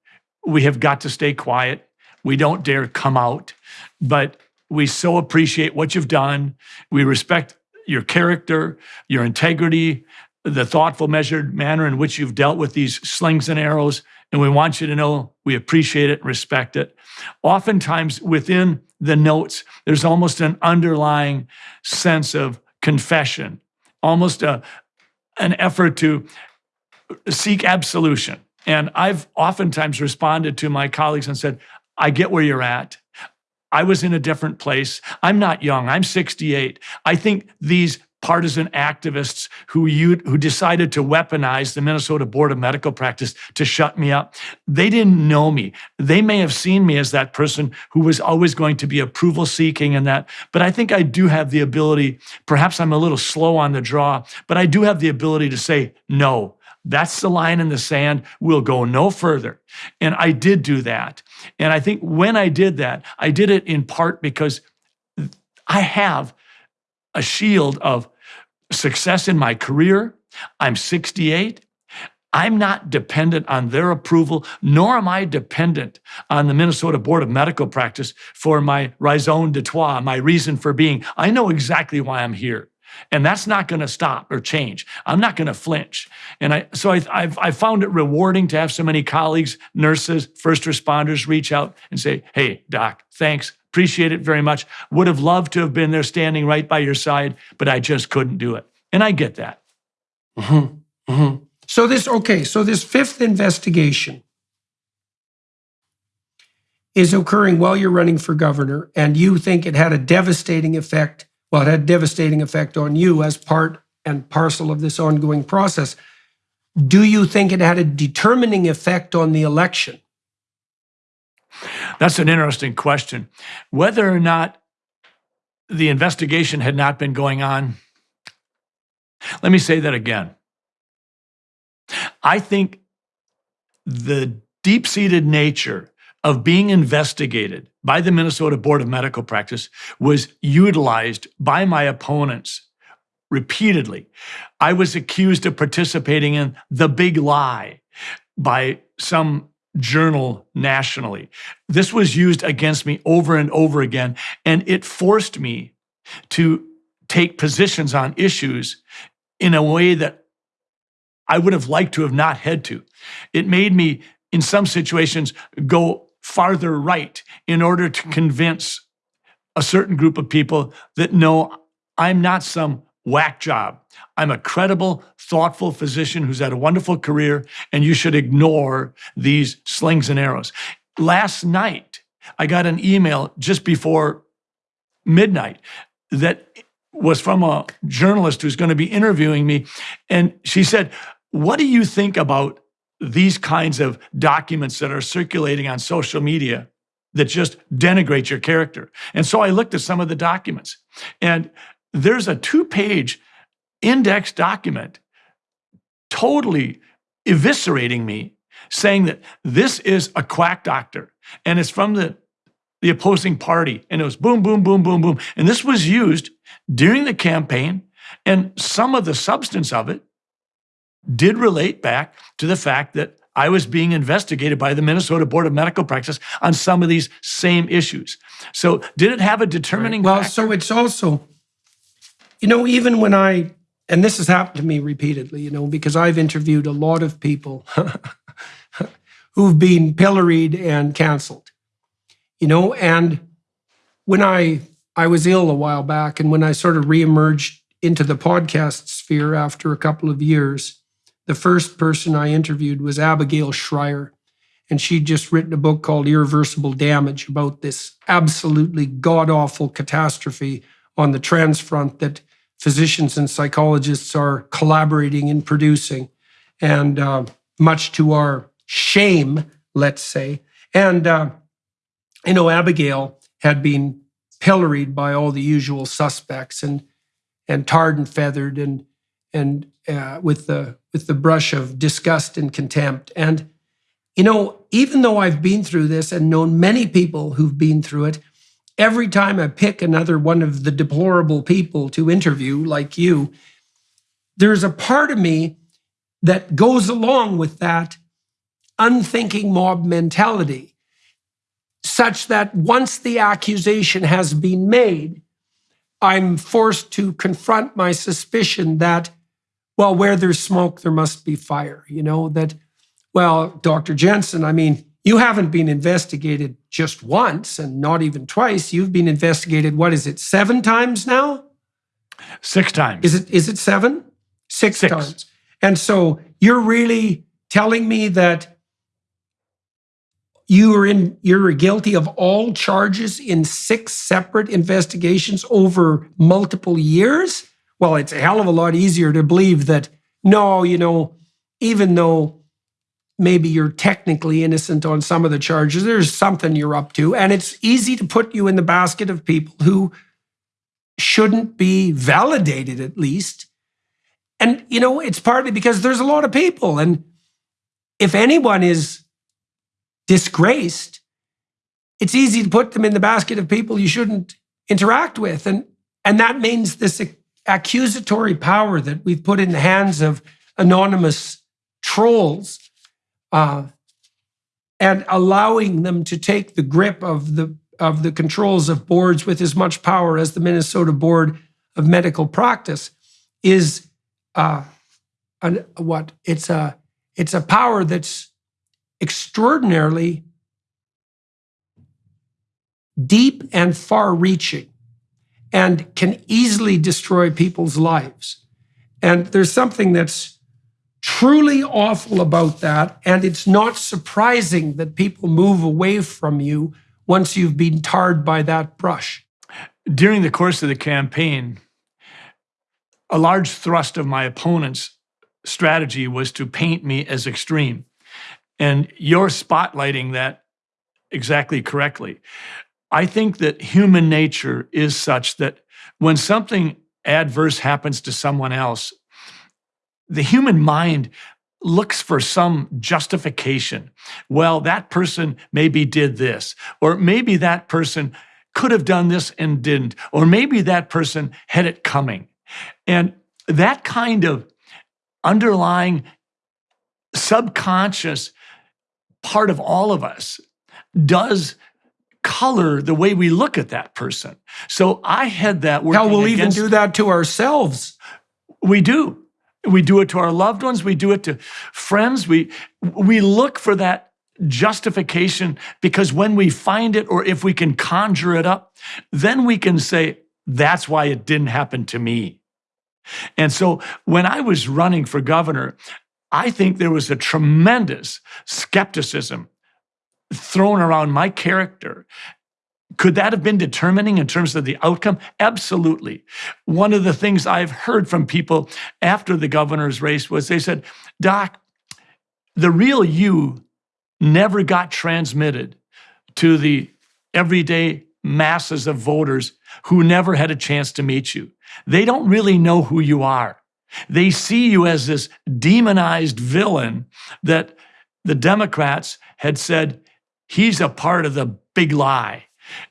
We have got to stay quiet we don't dare come out, but we so appreciate what you've done. We respect your character, your integrity, the thoughtful, measured manner in which you've dealt with these slings and arrows. And we want you to know we appreciate it respect it. Oftentimes, within the notes, there's almost an underlying sense of confession, almost a, an effort to seek absolution. And I've oftentimes responded to my colleagues and said, I get where you're at. I was in a different place. I'm not young. I'm 68. I think these partisan activists who you, who decided to weaponize the Minnesota Board of Medical Practice to shut me up, they didn't know me. They may have seen me as that person who was always going to be approval seeking and that, but I think I do have the ability, perhaps I'm a little slow on the draw, but I do have the ability to say no. That's the line in the sand. We'll go no further. And I did do that. And I think when I did that, I did it in part because I have a shield of success in my career. I'm 68. I'm not dependent on their approval, nor am I dependent on the Minnesota Board of Medical Practice for my raison d'etre, my reason for being. I know exactly why I'm here. And that's not going to stop or change. I'm not going to flinch. And I, so I, I've, I found it rewarding to have so many colleagues, nurses, first responders reach out and say, Hey, doc, thanks. Appreciate it very much. Would have loved to have been there standing right by your side, but I just couldn't do it. And I get that. Mm-hmm. Mm-hmm. So this, okay, so this fifth investigation is occurring while you're running for governor, and you think it had a devastating effect well, it had a devastating effect on you as part and parcel of this ongoing process. Do you think it had a determining effect on the election? That's an interesting question. Whether or not the investigation had not been going on, let me say that again. I think the deep seated nature of being investigated by the Minnesota Board of Medical Practice was utilized by my opponents repeatedly. I was accused of participating in the big lie by some journal nationally. This was used against me over and over again, and it forced me to take positions on issues in a way that I would have liked to have not had to. It made me, in some situations, go farther right in order to convince a certain group of people that no, I'm not some whack job. I'm a credible, thoughtful physician who's had a wonderful career, and you should ignore these slings and arrows. last night, I got an email just before midnight that was from a journalist who's going to be interviewing me. And she said, What do you think about these kinds of documents that are circulating on social media that just denigrate your character? And so I looked at some of the documents, and there's a two page index document totally eviscerating me, saying that this is a quack doctor. And it's from the the opposing party. And it was boom, boom, boom, boom, boom. And this was used during the campaign. And some of the substance of it did relate back to the fact that I was being investigated by the Minnesota Board of Medical Practice on some of these same issues. So, did it have a determining Well, factor? so it's also, you know, even when I, and this has happened to me repeatedly, you know, because I've interviewed a lot of people <laughs> who've been pilloried and canceled, you know, and when I I was ill a while back, and when I sort of reemerged into the podcast sphere after a couple of years, the first person I interviewed was Abigail Shrier. And she'd just written a book called Irreversible Damage about this absolutely god awful catastrophe on the trans front that physicians and psychologists are collaborating in producing. And uh, much to our shame, let's say. And, uh, you know, Abigail had been pilloried by all the usual suspects and and tarred and feathered and and uh, with the with the brush of disgust and contempt. And you know, even though I've been through this and known many people who've been through it, every time I pick another one of the deplorable people to interview, like you, there's a part of me that goes along with that unthinking mob mentality such that once the accusation has been made, I'm forced to confront my suspicion that, well, where there's smoke, there must be fire. You know, that, well, Dr. Jensen, I mean, you haven't been investigated just once and not even twice. You've been investigated, what is it, seven times now? Six times. Is it is it seven? Six, Six. times. And so you're really telling me that you are in you're guilty of all charges in six separate investigations over multiple years? Well, it's a hell of a lot easier to believe that no, you know, even though maybe you're technically innocent on some of the charges, there's something you're up to. And it's easy to put you in the basket of people who shouldn't be validated at least. And, you know, it's partly because there's a lot of people. And if anyone is disgraced, it's easy to put them in the basket of people you shouldn't interact with. And, and that means this accusatory power that we've put in the hands of anonymous trolls uh, and allowing them to take the grip of the of the controls of boards with as much power as the Minnesota Board of Medical Practice is uh, an, what it's a it's a power that's extraordinarily deep and far-reaching and can easily destroy people's lives. And there's something that's truly awful about that. And it's not surprising that people move away from you once you've been tarred by that brush. During the course of the campaign, a large thrust of my opponent's strategy was to paint me as extreme. And you're spotlighting that exactly correctly. I think that human nature is such that when something adverse happens to someone else, the human mind looks for some justification. Well, that person maybe did this, or maybe that person could have done this and didn't, or maybe that person had it coming. And that kind of underlying subconscious part of all of us does color the way we look at that person. So I had that Hell, we'll even do that to ourselves. we do. We do it to our loved ones. We do it to friends. We we look for that justification because when we find it, or if we can conjure it up, then we can say that's why it didn't happen to me. And so when I was running for governor, I think there was a tremendous skepticism thrown around my character. Could that have been determining in terms of the outcome? Absolutely. One of the things I've heard from people after the governor's race was they said, Doc, the real you never got transmitted to the everyday masses of voters who never had a chance to meet you. They don't really know who you are. They see you as this demonized villain that the Democrats had said, he's a part of the big lie.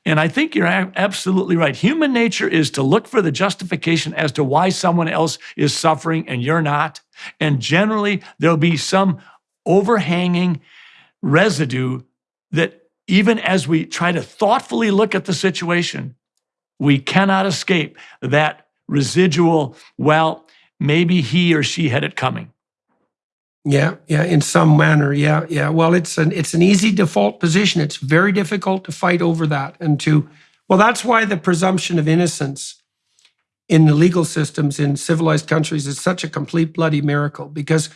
And I think you're absolutely right. Human nature is to look for the justification as to why someone else is suffering and you're not. And generally, there'll be some overhanging residue that even as we try to thoughtfully look at the situation, we cannot escape that residual, well, maybe he or she had it coming. Yeah, yeah, in some manner. Yeah, yeah. Well, it's an it's an easy default position. It's very difficult to fight over that and to well, that's why the presumption of innocence in the legal systems in civilized countries is such a complete bloody miracle because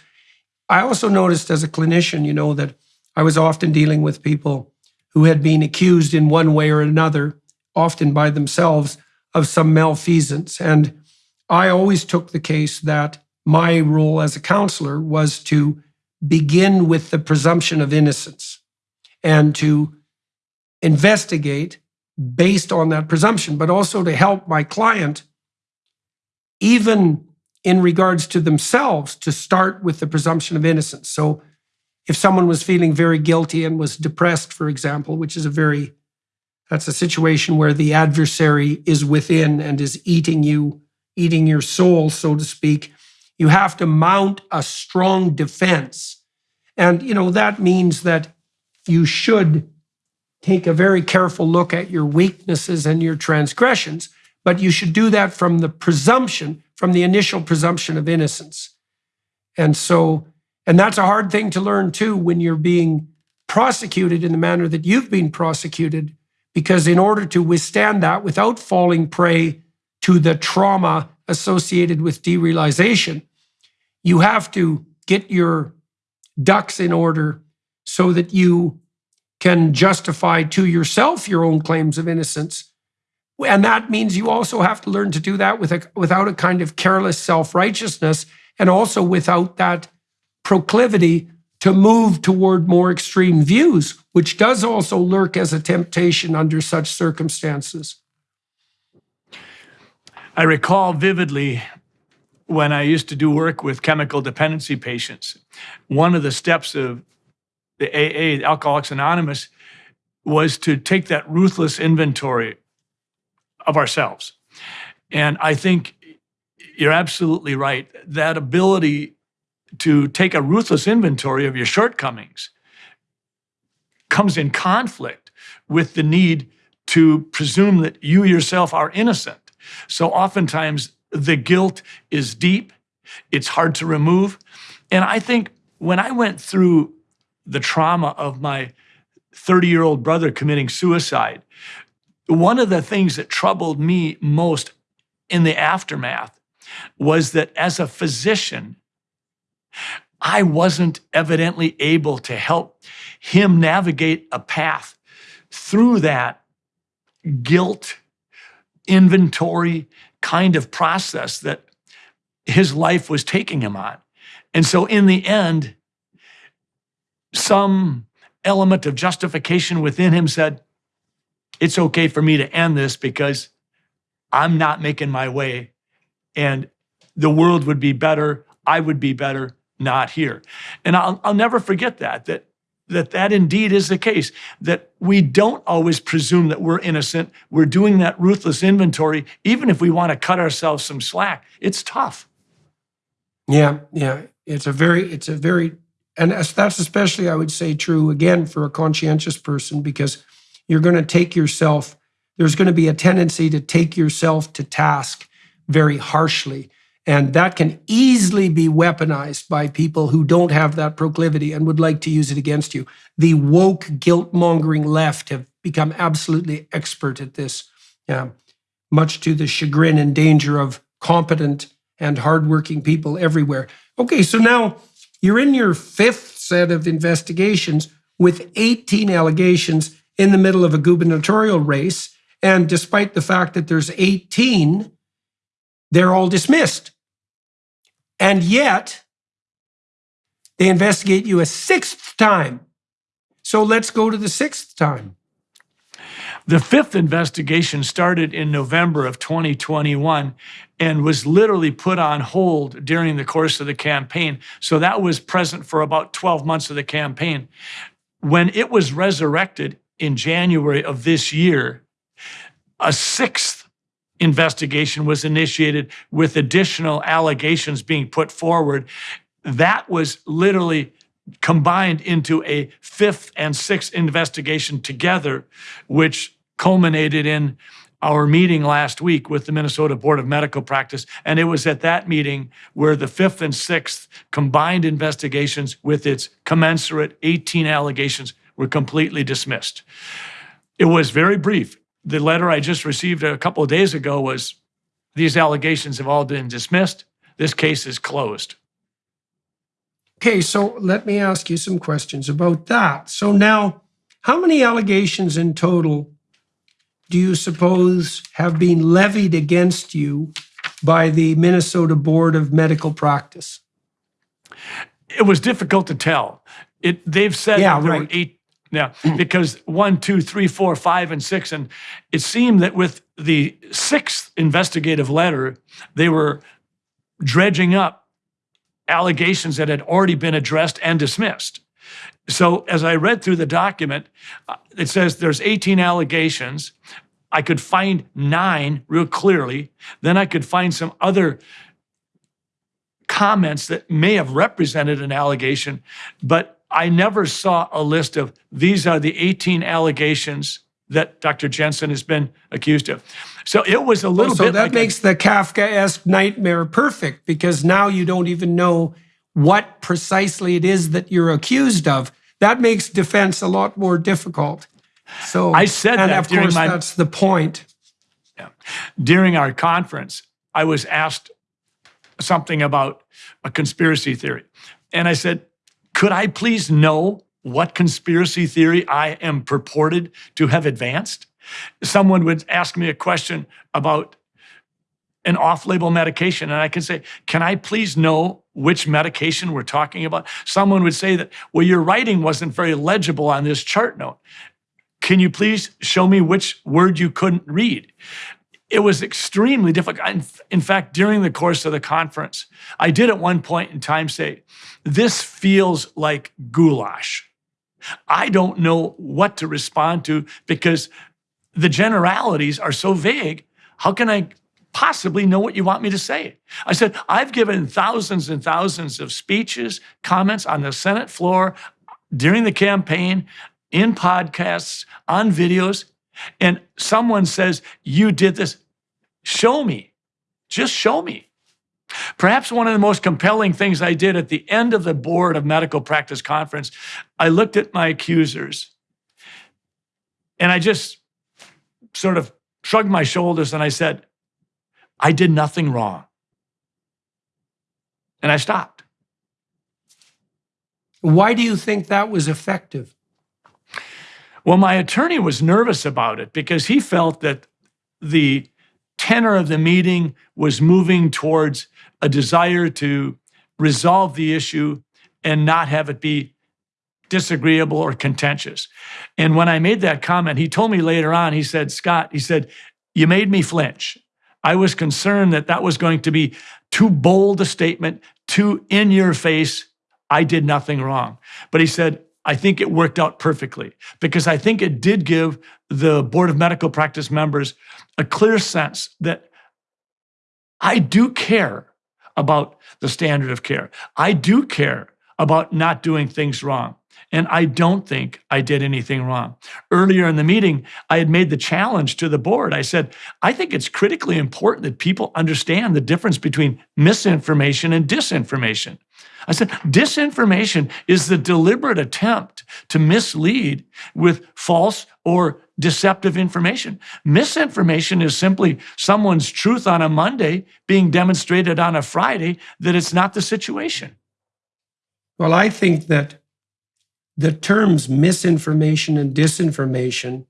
I also noticed as a clinician, you know, that I was often dealing with people who had been accused in one way or another, often by themselves, of some malfeasance. And I always took the case that my role as a counselor was to begin with the presumption of innocence and to investigate based on that presumption, but also to help my client, even in regards to themselves, to start with the presumption of innocence. So if someone was feeling very guilty and was depressed, for example, which is a very that's a situation where the adversary is within and is eating you, eating your soul, so to speak. You have to mount a strong defense. And, you know, that means that you should take a very careful look at your weaknesses and your transgressions, but you should do that from the presumption, from the initial presumption of innocence. And so, and that's a hard thing to learn too when you're being prosecuted in the manner that you've been prosecuted because in order to withstand that without falling prey to the trauma associated with derealization, you have to get your ducks in order so that you can justify to yourself your own claims of innocence. And that means you also have to learn to do that with a, without a kind of careless self righteousness and also without that proclivity to move toward more extreme views, which does also lurk as a temptation under such circumstances. I recall vividly when I used to do work with chemical dependency patients, one of the steps of the AA, Alcoholics Anonymous, was to take that ruthless inventory of ourselves. And I think you're absolutely right. That ability to take a ruthless inventory of your shortcomings comes in conflict with the need to presume that you yourself are innocent. So oftentimes the guilt is deep, it's hard to remove. And I think when I went through the trauma of my 30 year old brother committing suicide, one of the things that troubled me most in the aftermath was that as a physician, I wasn't evidently able to help him navigate a path through that guilt inventory kind of process that his life was taking him on. And so, in the end, some element of justification within him said, It's okay for me to end this because I'm not making my way, and the world would be better. I would be better not here. And I'll, I'll never forget that, that that that indeed is the case that we don't always presume that we're innocent we're doing that ruthless inventory even if we want to cut ourselves some slack it's tough Yeah, yeah. It's a very, it's a very, and that's especially, I would say, true again for a conscientious person because you're going to take yourself, there's going to be a tendency to take yourself to task very harshly. And that can easily be weaponized by people who don't have that proclivity and would like to use it against you. The woke, guilt mongering left have become absolutely expert at this, yeah, much to the chagrin and danger of competent and hardworking people everywhere. Okay, so now you're in your fifth set of investigations. with 18 allegations in the middle of a gubernatorial race. And despite the fact that there's 18, they're all dismissed. And yet, they investigate you a sixth time. So let's go to the sixth time. The fifth investigation started in November of 2021 and was literally put on hold during the course of the campaign. So that was present for about 12 months of the campaign. When it was resurrected in January of this year, a sixth investigation was initiated with additional allegations being put forward. That was literally combined into a fifth and sixth investigation together, which culminated in our meeting last week with the Minnesota Board of Medical Practice. And it was at that meeting where the fifth and sixth combined investigations with its commensurate 18 allegations were completely dismissed. It was very brief. The letter I just received a couple of days ago was these allegations have all been dismissed. This case is closed. Okay, so let me ask you some questions about that. So now, how many allegations in total do you suppose have been levied against you by the Minnesota Board of Medical Practice? It was difficult to tell. It they've said Yeah, there were right. eight. Yeah, because one, two, three, four, five, and six, and it seemed that with the sixth investigative letter, they were dredging up allegations that had already been addressed and dismissed. So as I read through the document, uh, it says there's 18 allegations. I could find nine real clearly. Then I could find some other comments that may have represented an allegation, but I never saw a list of these are the 18 allegations that Dr. Jensen has been accused of. So it was a little so bit that like makes the Kafkaesque nightmare perfect because now you don't even know what precisely it is that you're accused of. That makes defense a lot more difficult. So I said and that of course my- that's the point. Yeah. during our conference, I was asked something about a conspiracy theory. And I said, could I please know what conspiracy theory I am purported to have advanced? Someone would ask me a question about an off label medication, and I can say, Can I please know which medication we're talking about? Someone would say that, Well, your writing wasn't very legible on this chart note. Can you please show me which word you couldn't read? It was extremely difficult. In- fact, during the course of the conference, I did at one point in time say, This feels like goulash. I don't know what to respond to because the generalities are so vague. How can I possibly know what you want me to say? I said, I've given thousands and thousands of speeches, comments on the Senate floor, during the campaign, in podcasts, on videos, and someone says, You did this. Show me. Just show me. Perhaps one of the most compelling things I did at the end of the Board of Medical Practice Conference, I looked at my accusers and I just sort of shrugged my shoulders and I said, I did nothing wrong. And I stopped. Why do you think that was effective? Well, my attorney was nervous about it because he felt that the tenor of the meeting was moving towards a desire to resolve the issue and not have it be disagreeable or contentious. And when I made that comment, he told me later on, he said, Scott, he said, you made me flinch. I was concerned that that was going to be too bold a statement, too in your face. I did nothing wrong. But he said, I think it worked out perfectly because I think it did give the Board of Medical Practice members a clear sense that I do care about the standard of care. I do care about not doing things wrong. And I don't think I did anything wrong. Earlier in the meeting, I had made the challenge to the board. I said, I think it's critically important that people understand the difference between misinformation and disinformation. I said, disinformation is the deliberate attempt to mislead with false or deceptive information. Misinformation is simply someone's truth on a Monday being demonstrated on a Friday that it's not the situation. Well, I think that the terms misinformation and disinformation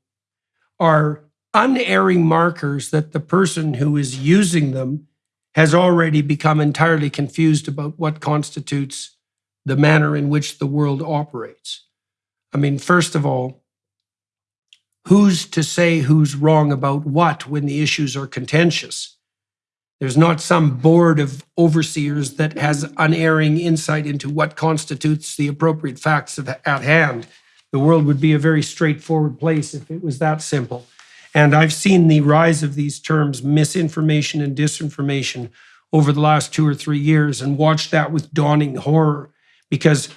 are unerring markers that the person who is using them has already become entirely confused about what constitutes the manner in which the world operates. I mean, first of all, who's to say who's wrong about what when the issues are contentious? There's not some board of overseers that has unerring insight into what constitutes the appropriate facts at hand. The world would be a very straightforward place if it was that simple. And I've seen the rise of these terms, misinformation and disinformation, over the last two or three years and watched that with dawning horror because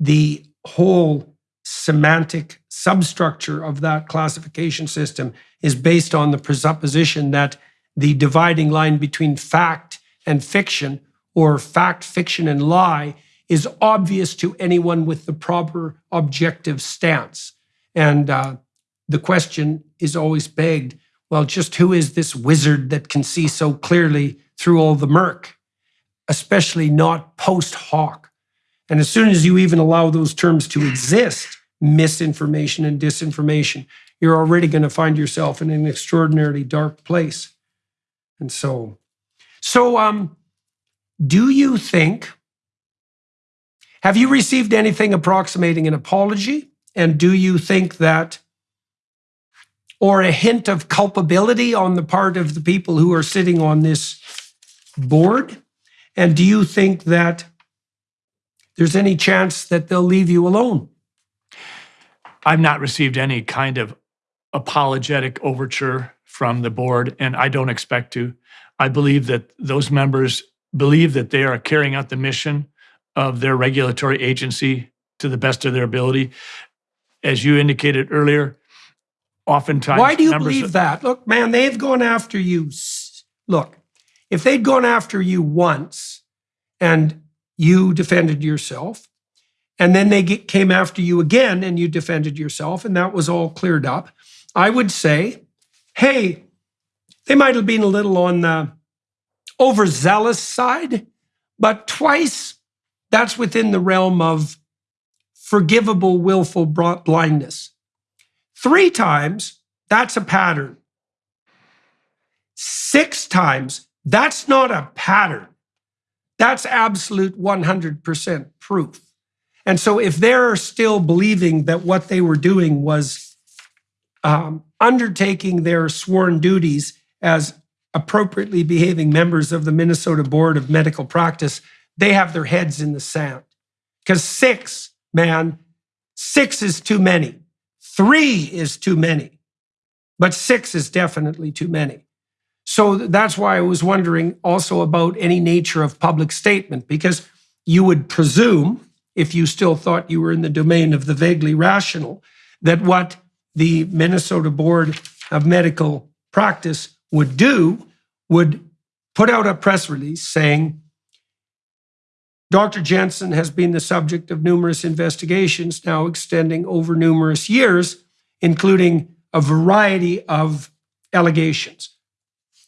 the whole semantic substructure of that classification system is based on the presupposition that the dividing line between fact and fiction or fact, fiction, and lie is obvious to anyone with the proper objective stance. And uh, the question is always begged well, just who is this wizard that can see so clearly through all the murk, especially not post hoc? And as soon as you even allow those terms to exist, misinformation and disinformation, you're already going to find yourself in an extraordinarily dark place. And so, so um, do you think, have you received anything approximating an apology? And do you think that or a hint of culpability on the part of the people who are sitting on this board? And do you think that there's any chance that they'll leave you alone? I've not received any kind of apologetic overture from the board, and I don't expect to. I believe that those members believe that they are carrying out the mission of their regulatory agency to the best of their ability. As you indicated earlier, oftentimes. Why do you believe that? Look, man, they've gone after you. Look, if they'd gone after you once and you defended yourself, and then they get, came after you again and you defended yourself, and that was all cleared up, I would say, hey, they might have been a little on the overzealous side, but twice that's within the realm of forgivable willful blindness. Three times, that's a pattern. Six times, that's not a pattern. That's absolute 100% proof. And so, if they're still believing that what they were doing was um, undertaking their sworn duties as appropriately behaving members of the Minnesota Board of Medical Practice, they have their heads in the sand. Because six, man, six is too many. Three is too many, but six is definitely too many. So that's why I was wondering also about any nature of public statement, because you would presume, if you still thought you were in the domain of the vaguely rational, that what the Minnesota Board of Medical Practice would do would put out a press release saying, Dr. Jensen has been the subject of numerous investigations now extending over numerous years, including a variety of allegations.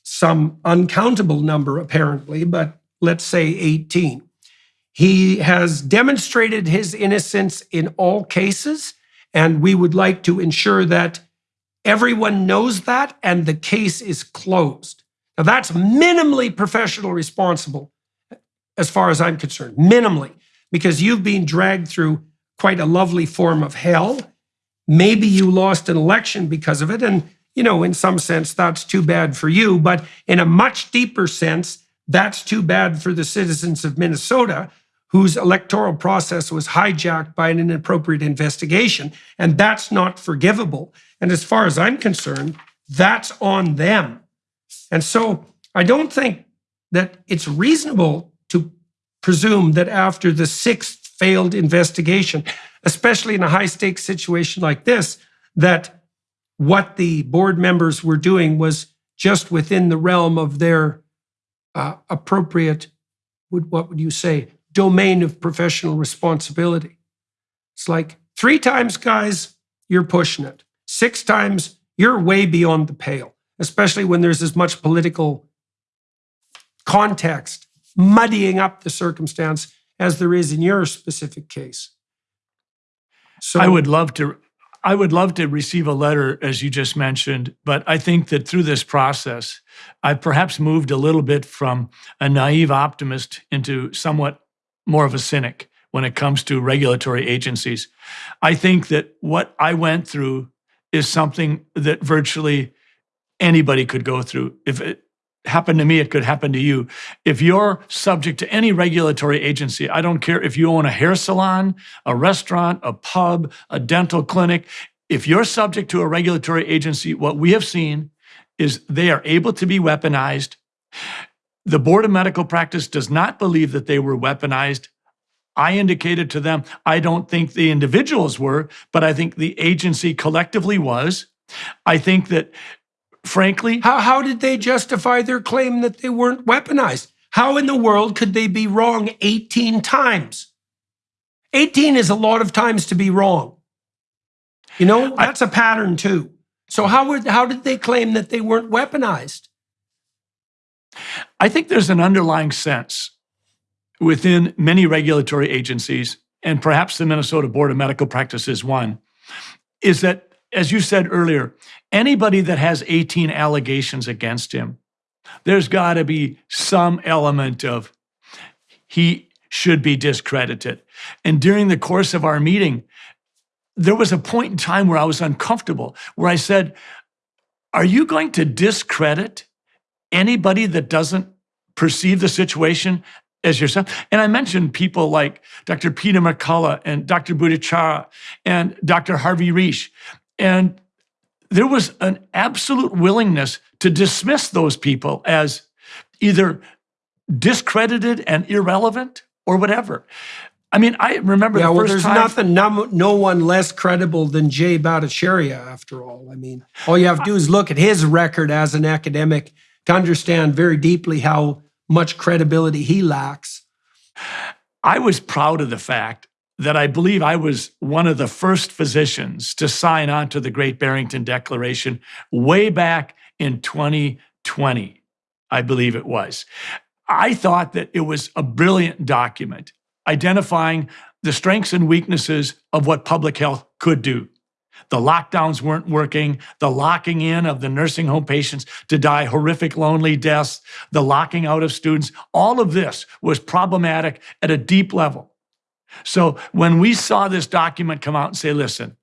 Some uncountable number, apparently, but let's say 18. He has demonstrated his innocence in all cases, and we would like to ensure that everyone knows that and the case is closed. Now, that's minimally professional responsible as far as I'm concerned, minimally, because you've been dragged through quite a lovely form of hell. Maybe you lost an election because of it. And, you know, in some sense, that's too bad for you. But in a much deeper sense, that's too bad for the citizens of Minnesota whose electoral process was hijacked by an inappropriate investigation. And that's not forgivable. And as far as I'm concerned, that's on them. And so I don't think that it's reasonable presume that after the sixth failed investigation, especially in a high stakes situation like this, that what the board members were doing was just within the realm of their uh, appropriate, what would you say, domain of professional responsibility. It's like three times, guys, you're pushing it. Six times, you're way beyond the pale, especially when there's as much political context muddying up the circumstance as there is in your specific case. So I would love to. I would love to receive a letter, as you just mentioned, but I think that through this process, I've perhaps moved a little bit from a naive optimist into somewhat more of a cynic when it comes to regulatory agencies. I think that what I went through is something that virtually anybody could go through. If it happened to me, it could happen to you. If you're subject to any regulatory agency, I don't care if you own a hair salon, a restaurant, a pub, a dental clinic, if you're subject to a regulatory agency, what we have seen is they are able to be weaponized. The Board of Medical Practice does not believe that they were weaponized. I indicated to them, I don't think the individuals were, but I think the agency collectively was. I think that, frankly, how, how did they justify their claim that they weren't weaponized? How in the world could they be wrong 18 times? 18 is a lot of times to be wrong. You know, that's a pattern too. So how would how did they claim that they weren't weaponized? I think there's an underlying sense within many regulatory agencies, and perhaps the Minnesota Board of Medical Practice is one, is that, as you said earlier, anybody that has 18 allegations against him, there's got to be some element of he should be discredited. And during the course of our meeting, there was a point in time where I was uncomfortable, where I said, Are you going to discredit anybody that doesn't perceive the situation as yourself? And I mentioned people like Dr. Peter McCullough and Dr. Bhattacharya and Dr. Harvey Risch. And there was an absolute willingness to dismiss those people as either discredited and irrelevant or whatever. I mean, I remember Yeah, the well, first there's time. nothing, no, no one less credible than Jay Bhattacharya, after all. I mean, all you have to do is look at his record as an academic to understand very deeply how much credibility he lacks. I was proud of the fact that I believe I was one of the first physicians to sign on to the Great Barrington Declaration way back in 2020, I believe it was. I thought that it was a brilliant document identifying the strengths and weaknesses of what public health could do. The lockdowns weren't working, the locking in of the nursing home patients to die horrific, lonely deaths, the locking out of students, all of this was problematic at a deep level. So when we saw this document come out and say, listen,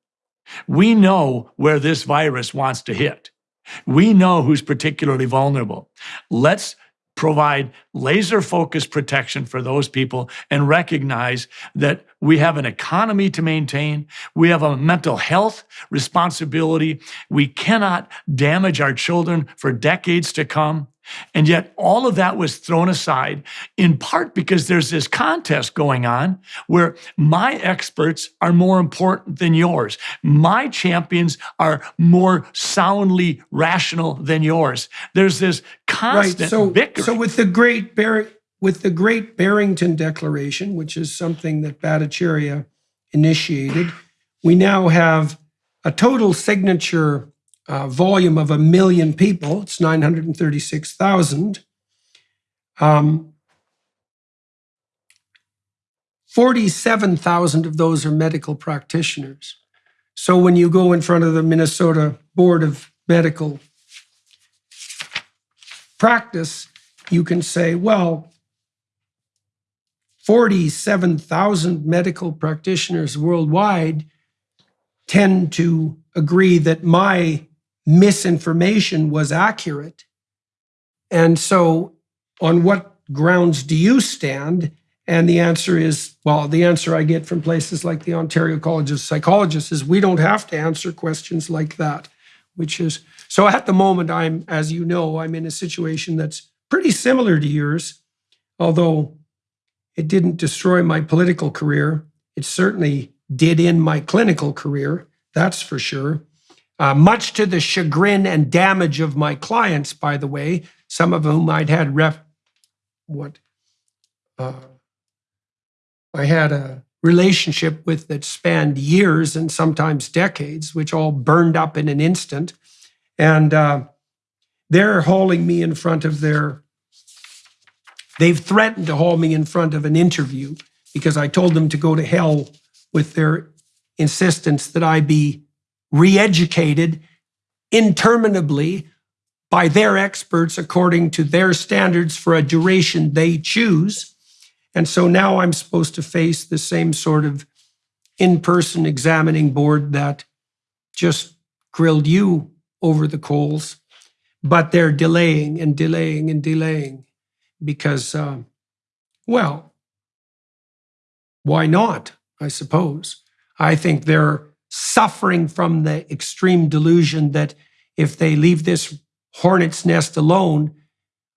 we know where this virus wants to hit. We know who's particularly vulnerable. Let's provide laser focused protection for those people and recognize that we have an economy to maintain. We have a mental health responsibility. We cannot damage our children for decades to come. And yet, all of that was thrown aside in part because there's this contest going on where my experts are more important than yours. My champions are more soundly rational than yours. There's this constant right. So, bickering. so with the great Bar- with the Great Barrington Declaration, which is something that Bhattacharya initiated, we now have a total signature uh, volume of a million people. It's 936,000. Um, 47,000 of those are medical practitioners. So when you go in front of the Minnesota Board of Medical Practice, you can say, well, 47,000 medical practitioners worldwide tend to agree that my misinformation was accurate. And so, on what grounds do you stand? And the answer is well, the answer I get from places like the Ontario College of Psychologists is we don't have to answer questions like that, which is so at the moment, I'm, as you know, I'm in a situation that's pretty similar to yours, although it didn't destroy my political career. It certainly did in my clinical career, that's for sure. Uh, much to the chagrin and damage of my clients, by the way, some of whom I'd had rep, what, uh, I had a relationship with that spanned years and sometimes decades, which all burned up in an instant. And uh, they're hauling me in front of their, they've threatened to haul me in front of an interview because I told them to go to hell with their insistence that I be re educated interminably by their experts according to their standards for a duration they choose. And so now I'm supposed to face the same sort of in person examining board that just grilled you over the coals, but they're delaying and delaying and delaying because, uh, well, why not? I suppose. I think they're suffering from the extreme delusion that if they leave this hornet's nest alone,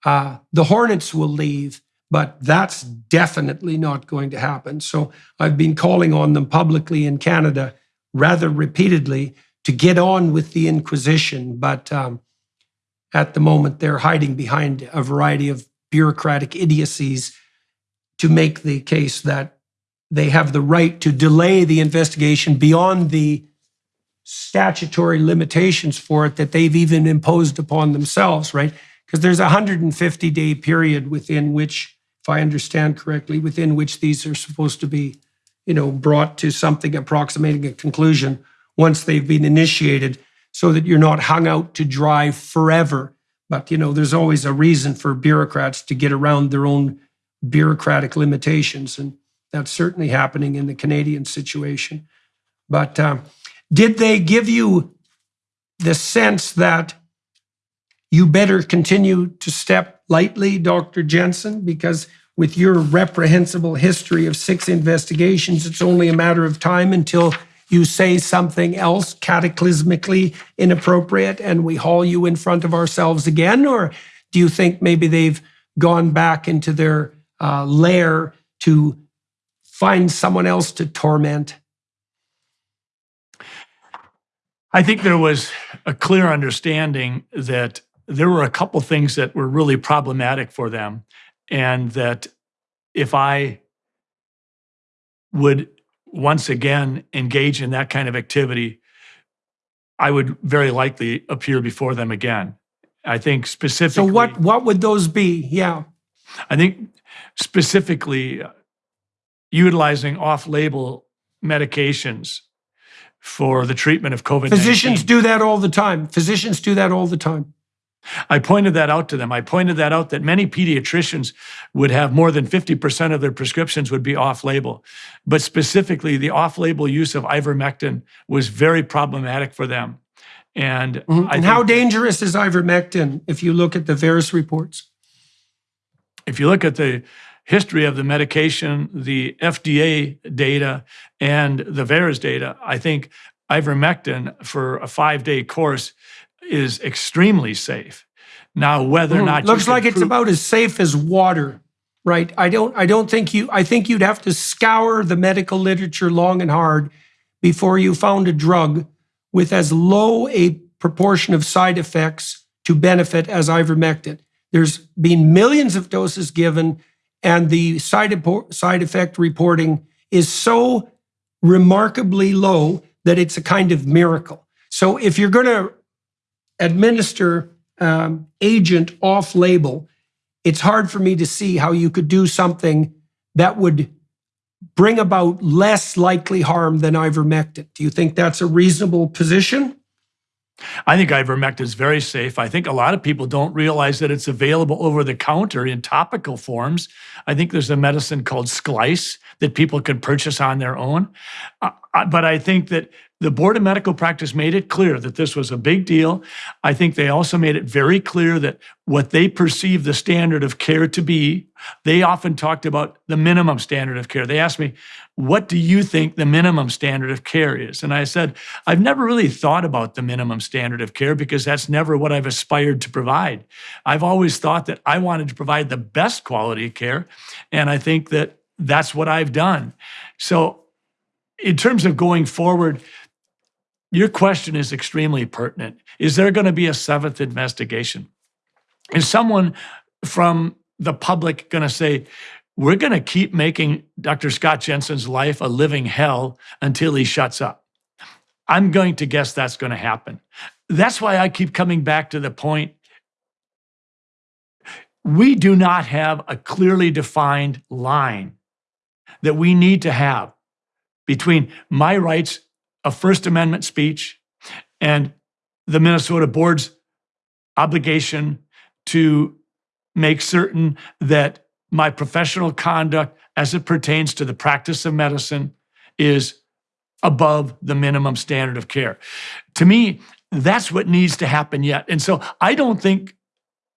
uh, the hornets will leave. But that's definitely not going to happen. So I've been calling on them publicly in Canada rather repeatedly to get on with the Inquisition. But um, at the moment, they're hiding behind a variety of bureaucratic idiocies to make the case that they have the right to delay the investigation beyond the statutory limitations for it that they've even imposed upon themselves, right? Because there's a 150 day period within which, if I understand correctly, within which these are supposed to be, you know, brought to something approximating a conclusion once they've been initiated, so that you're not hung out to dry forever. But you know, there's always a reason for bureaucrats to get around their own bureaucratic limitations, and that's certainly happening in the Canadian situation. But um, did they give you the sense that you better continue to step lightly, Dr. Jensen? Because with your reprehensible history of six investigations, it's only a matter of time until you say something else cataclysmically inappropriate and we haul you in front of ourselves again? Or do you think maybe they've gone back into their uh, lair to find someone else to torment? I think there was a clear understanding that there were a couple things that were really problematic for them, and that if I would once again engage in that kind of activity, I would very likely appear before them again. I think specifically. So what what would those be? Yeah. I think specifically utilizing off-label medications for the treatment of COVID. Physicians do that all the time. Physicians do that all the time. I pointed that out to them. I pointed that out that many pediatricians would have more than 50% of their prescriptions would be off label. But specifically, the off label use of ivermectin was very problematic for them. And, mm-hmm. I and how dangerous is ivermectin if you look at the various reports? if you look at the history of the medication, the FDA data, and the VAERS data, I think ivermectin for a five day course is extremely safe. Now, whether or not you Hmm. Looks like it's about as safe as water, right? I don't I don't think you I think you'd have to scour the medical literature long and hard before you found a drug with as low a proportion of side effects to benefit as ivermectin. There's been millions of doses given, and the side, side effect reporting is so remarkably low that it's a kind of miracle. So if you're going to administer um, agent off label, it's hard for me to see how you could do something that would bring about less likely harm than ivermectin. Do you think that's a reasonable position? I think ivermectin is very safe. I think a lot of people don't realize that it's available over the counter in topical forms. I think there's a medicine called Sklice that people can purchase on their own. Uh, uh, but I think that the Board of Medical Practice made it clear that this was a big deal. I think they also made it very clear that what they perceive the standard of care to be, they often talked about the minimum standard of care. They asked me, What do you think the minimum standard of care is? And I said, I've never really thought about the minimum standard of care because that's never what I've aspired to provide. I've always thought that I wanted to provide the best quality of care. And I think that that's what I've done. So, in terms of going forward, your question is extremely pertinent. Is there going to be a seventh investigation? Is someone from the public going to say, we're going to keep making Dr. Scott Jensen's life a living hell until he shuts up? I'm going to guess that's going to happen. That's why I keep coming back to the point we do not have a clearly defined line that we need to have between my rights a First Amendment speech and the Minnesota board's obligation to make certain that my professional conduct as it pertains to the practice of medicine is above the minimum standard of care. To me, that's what needs to happen yet. And so I don't think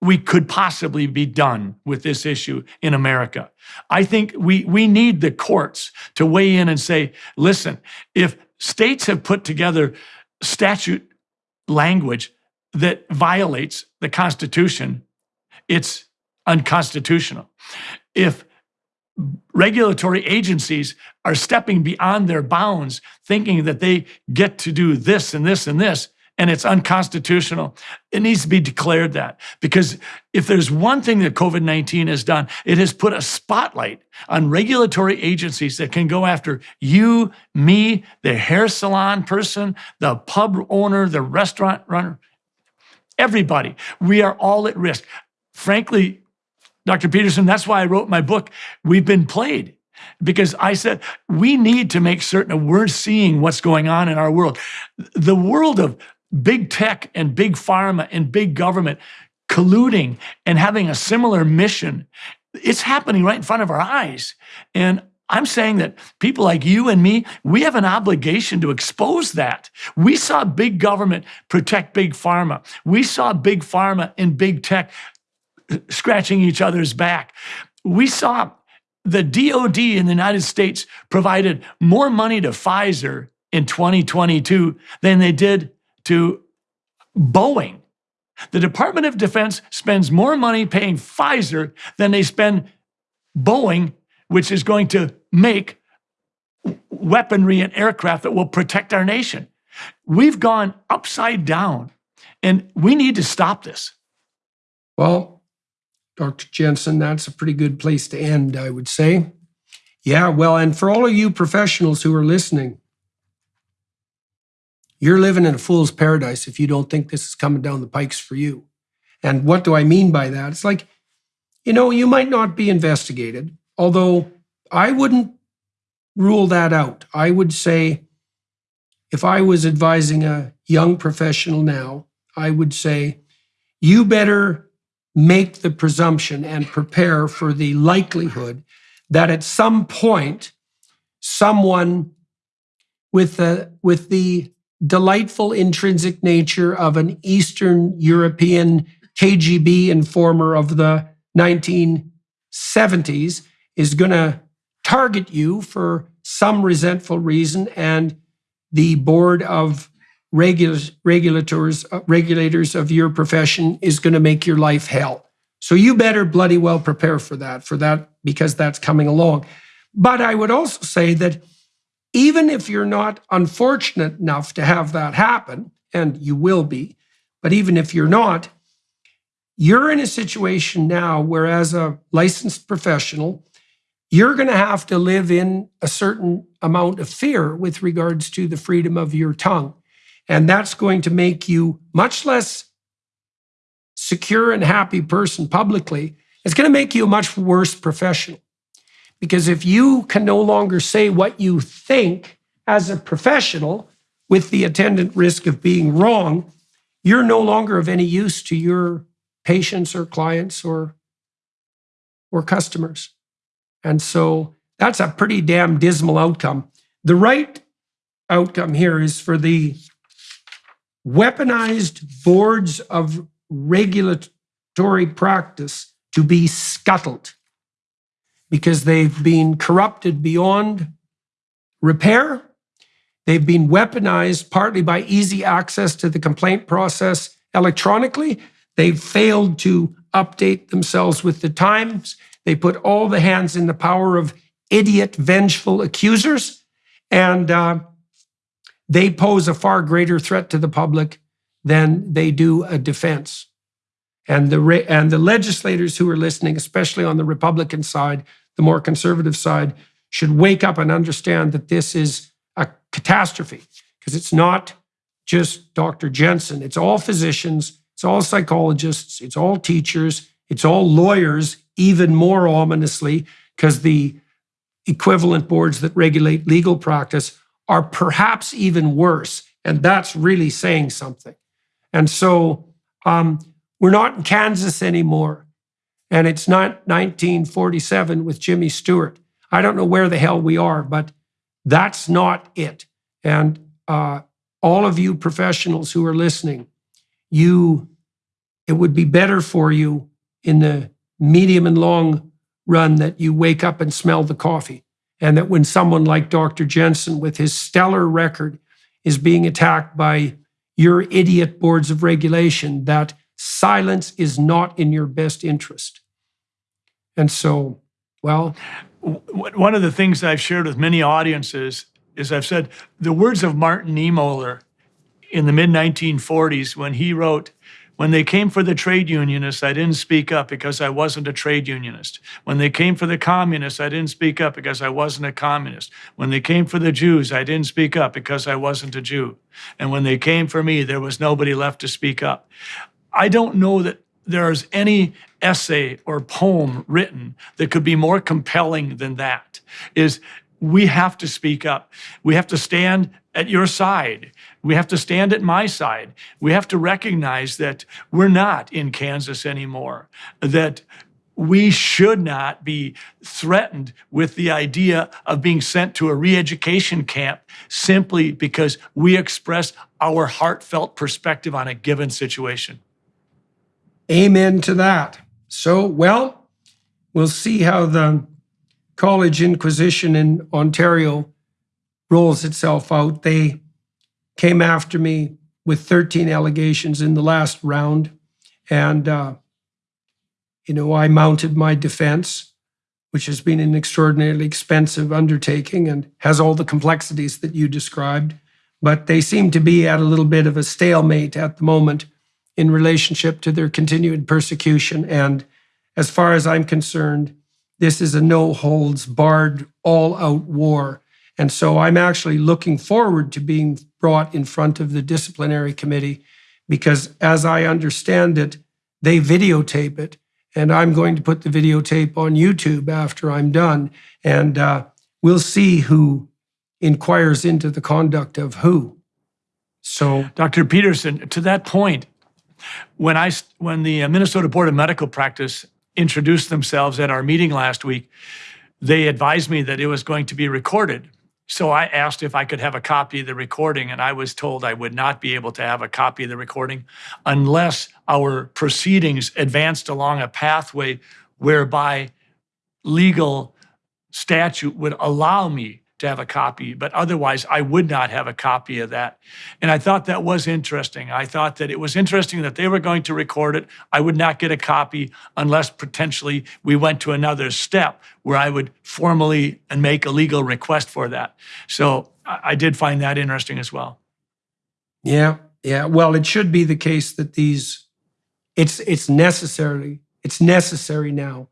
we could possibly be done with this issue in America. I think we, we need the courts to weigh in and say, listen, if states have put together statute language that violates the Constitution, it's unconstitutional. If regulatory agencies are stepping beyond their bounds, thinking that they get to do this and this and this, and it's unconstitutional. It needs to be declared that because if there's one thing that COVID 19 has done, it has put a spotlight on regulatory agencies that can go after you, me, the hair salon person, the pub owner, the restaurant runner, everybody. We are all at risk. Frankly, Dr. Peterson, that's why I wrote my book, We've Been Played because I said we need to make certain we're seeing what's going on in our world. The world of big tech and big pharma and big government colluding and having a similar mission, it's happening right in front of our eyes. And I'm saying that people like you and me, we have an obligation to expose that. We saw big government protect big pharma. We saw big pharma and big tech uh, scratching each other's back. We saw the DOD in the United States provided more money to Pfizer in 2022 than they did to Boeing. The Department of Defense spends more money paying Pfizer than they spend Boeing, which is going to make weaponry and aircraft that will protect our nation. We've gone upside down, and we need to stop this. Well, Dr. Jensen, that's a pretty good place to end, I would say. Yeah, well, and for all of you professionals who are listening, you're living in a fool's paradise if you don't think this is coming down the pikes for you. And what do I mean by that? It's like, you know, you might not be investigated, although I wouldn't rule that out. I would say, if I was advising a young professional now, I would say, you better make the presumption and prepare for the likelihood that at some point, someone with the, with the delightful intrinsic nature of an Eastern European KGB informer of the 1970s is going to target you for some resentful reason, and the board of regulators, uh, regulators of your profession is going to make your life hell. So you better bloody well prepare for that, for that, because that's coming along. But I would also say that even if you're not unfortunate enough to have that happen, and you will be, but even if you're not, you're in a situation now where, as a licensed professional, you're going to have to live in a certain amount of fear with regards to the freedom of your tongue. And that's going to make you much less secure and happy person publicly. It's going to make you a much worse professional. Because if you can no longer say what you think as a professional with the attendant risk of being wrong, you're no longer of any use to your patients or clients or, or customers. And so that's a pretty damn dismal outcome. The right outcome here is for the weaponized boards of regulatory practice to be scuttled because they've been corrupted beyond repair. They've been weaponized partly by easy access to the complaint process electronically. They've failed to update themselves with the times. They put all the hands in the power of idiot, vengeful accusers. And uh, they pose a far greater threat to the public than they do a defense. And the, and the legislators who are listening, especially on the Republican side, the more conservative side, should wake up and understand that this is a catastrophe because it's not just Dr. Jensen. It's all physicians, it's all psychologists, it's all teachers, it's all lawyers, even more ominously, because the equivalent boards that regulate legal practice are perhaps even worse. And that's really saying something. And so um, we're not in Kansas anymore. And it's not 1947 with Jimmy Stewart. I don't know where the hell we are, but that's not it. And uh, all of you professionals who are listening, you, it would be better for you in the medium and long run that you wake up and smell the coffee. And that when someone like Dr. Jensen, with his stellar record, is being attacked by your idiot boards of regulation, that silence is not in your best interest. And so, well, One of the things I've shared with many audiences is I've said the words of Martin Niemöller in the mid 1940s when he wrote, When they came for the trade unionists, I didn't speak up because I wasn't a trade unionist. When they came for the communists, I didn't speak up because I wasn't a communist. When they came for the Jews, I didn't speak up because I wasn't a Jew. And when they came for me, there was nobody left to speak up. I don't know that there's any essay or poem written that could be more compelling than that is we have to speak up. We have to stand at your side. We have to stand at my side. We have to recognize that we're not in kansas anymore that we should not be threatened with the idea of being sent to a re-education camp simply because we express our heartfelt perspective on a given situation amen to that. So, well, we'll see how the college inquisition in Ontario rolls itself out. They came after me with 13 allegations in the last round. And, uh, you know, I mounted my defense, which has been an extraordinarily expensive undertaking and has all the complexities that you described. But they seem to be at a little bit of a stalemate at the moment in relationship to their continued persecution. And as far as I'm concerned, this is a no holds barred, all out war. And so I'm actually looking forward to being brought in front of the disciplinary committee because, as I understand it, they videotape it. And I'm going to put the videotape on YouTube after I'm done. And uh, we'll see who inquires into the conduct of who. So, Dr. Peterson, to that point, when I when the Minnesota Board of Medical Practice introduced themselves at our meeting last week, they advised me that it was going to be recorded. So I asked if I could have a copy of the recording, and I was told I would not be able to have a copy of the recording unless our proceedings advanced along a pathway whereby legal statute would allow me to have a copy, but otherwise I would not have a copy of that. And I thought that was interesting. I thought that it was interesting that they were going to record it. I would not get a copy unless potentially we went to another step where I would formally and make a legal request for that. So I did find that interesting as well. Yeah, yeah. Well, it should be the case that these, it's it's necessarily it's necessary now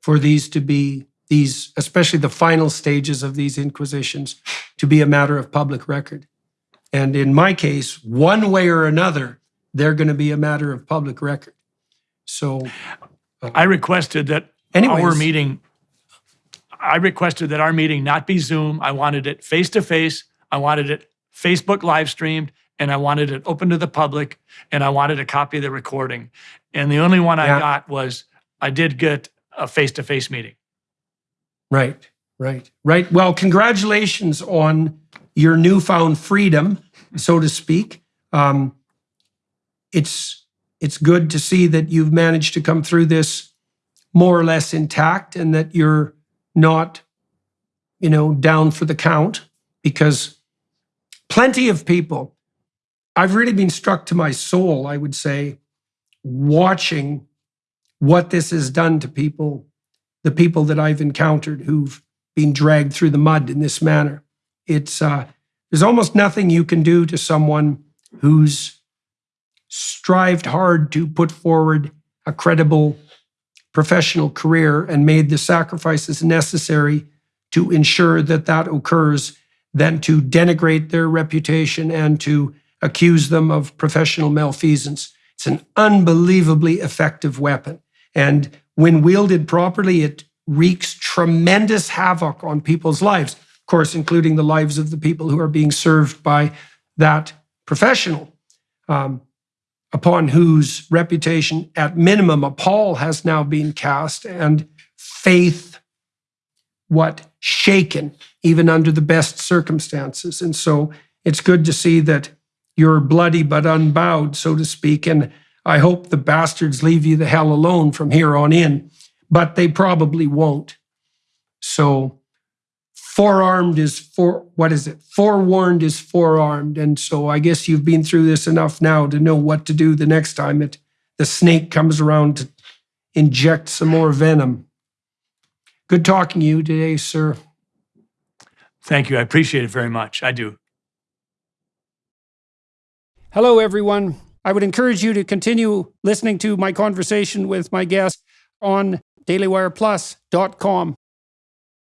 for these to be these, especially the final stages of these inquisitions, to be a matter of public record. And in my case, one way or another, they're going to be a matter of public record. So, uh, I requested that our meeting, I requested that our meeting not be Zoom. I wanted it face to face. I wanted it Facebook live streamed and I wanted it open to the public and I wanted a copy of the recording. And the only one Yeah. I got was I did get a face to face meeting. Right, right, right. Well, congratulations on your newfound freedom, so to speak. Um, it's it's good to see that you've managed to come through this more or less intact and that you're not, you know, down for the count because plenty of people, I've really been struck to my soul, I would say, watching what this has done to people, the people that I've encountered who've been dragged through the mud in this manner. It's uh, there's almost nothing you can do to someone who's strived hard to put forward a credible professional career and made the sacrifices necessary to ensure that that occurs than to denigrate their reputation and to accuse them of professional malfeasance. It's an unbelievably effective weapon. And when wielded properly, it wreaks tremendous havoc on people's lives. of course, including the lives of the people who are being served by that professional, um, upon whose reputation, at minimum, a pall has now been cast, and faith, what shaken, even under the best circumstances. And so it's good to see that you're bloody but unbowed, so to speak. And I hope the bastards leave you the hell alone from here on in, but they probably won't. So forearmed is for what is it? Forewarned is forearmed. And so I guess you've been through this enough now to know what to do the next time it the snake comes around to inject some more venom. Good talking to you today, sir. Thank you. I appreciate it very much. I do. Hello, everyone. I would encourage you to continue listening to my conversation with my guest on dailywireplus.com.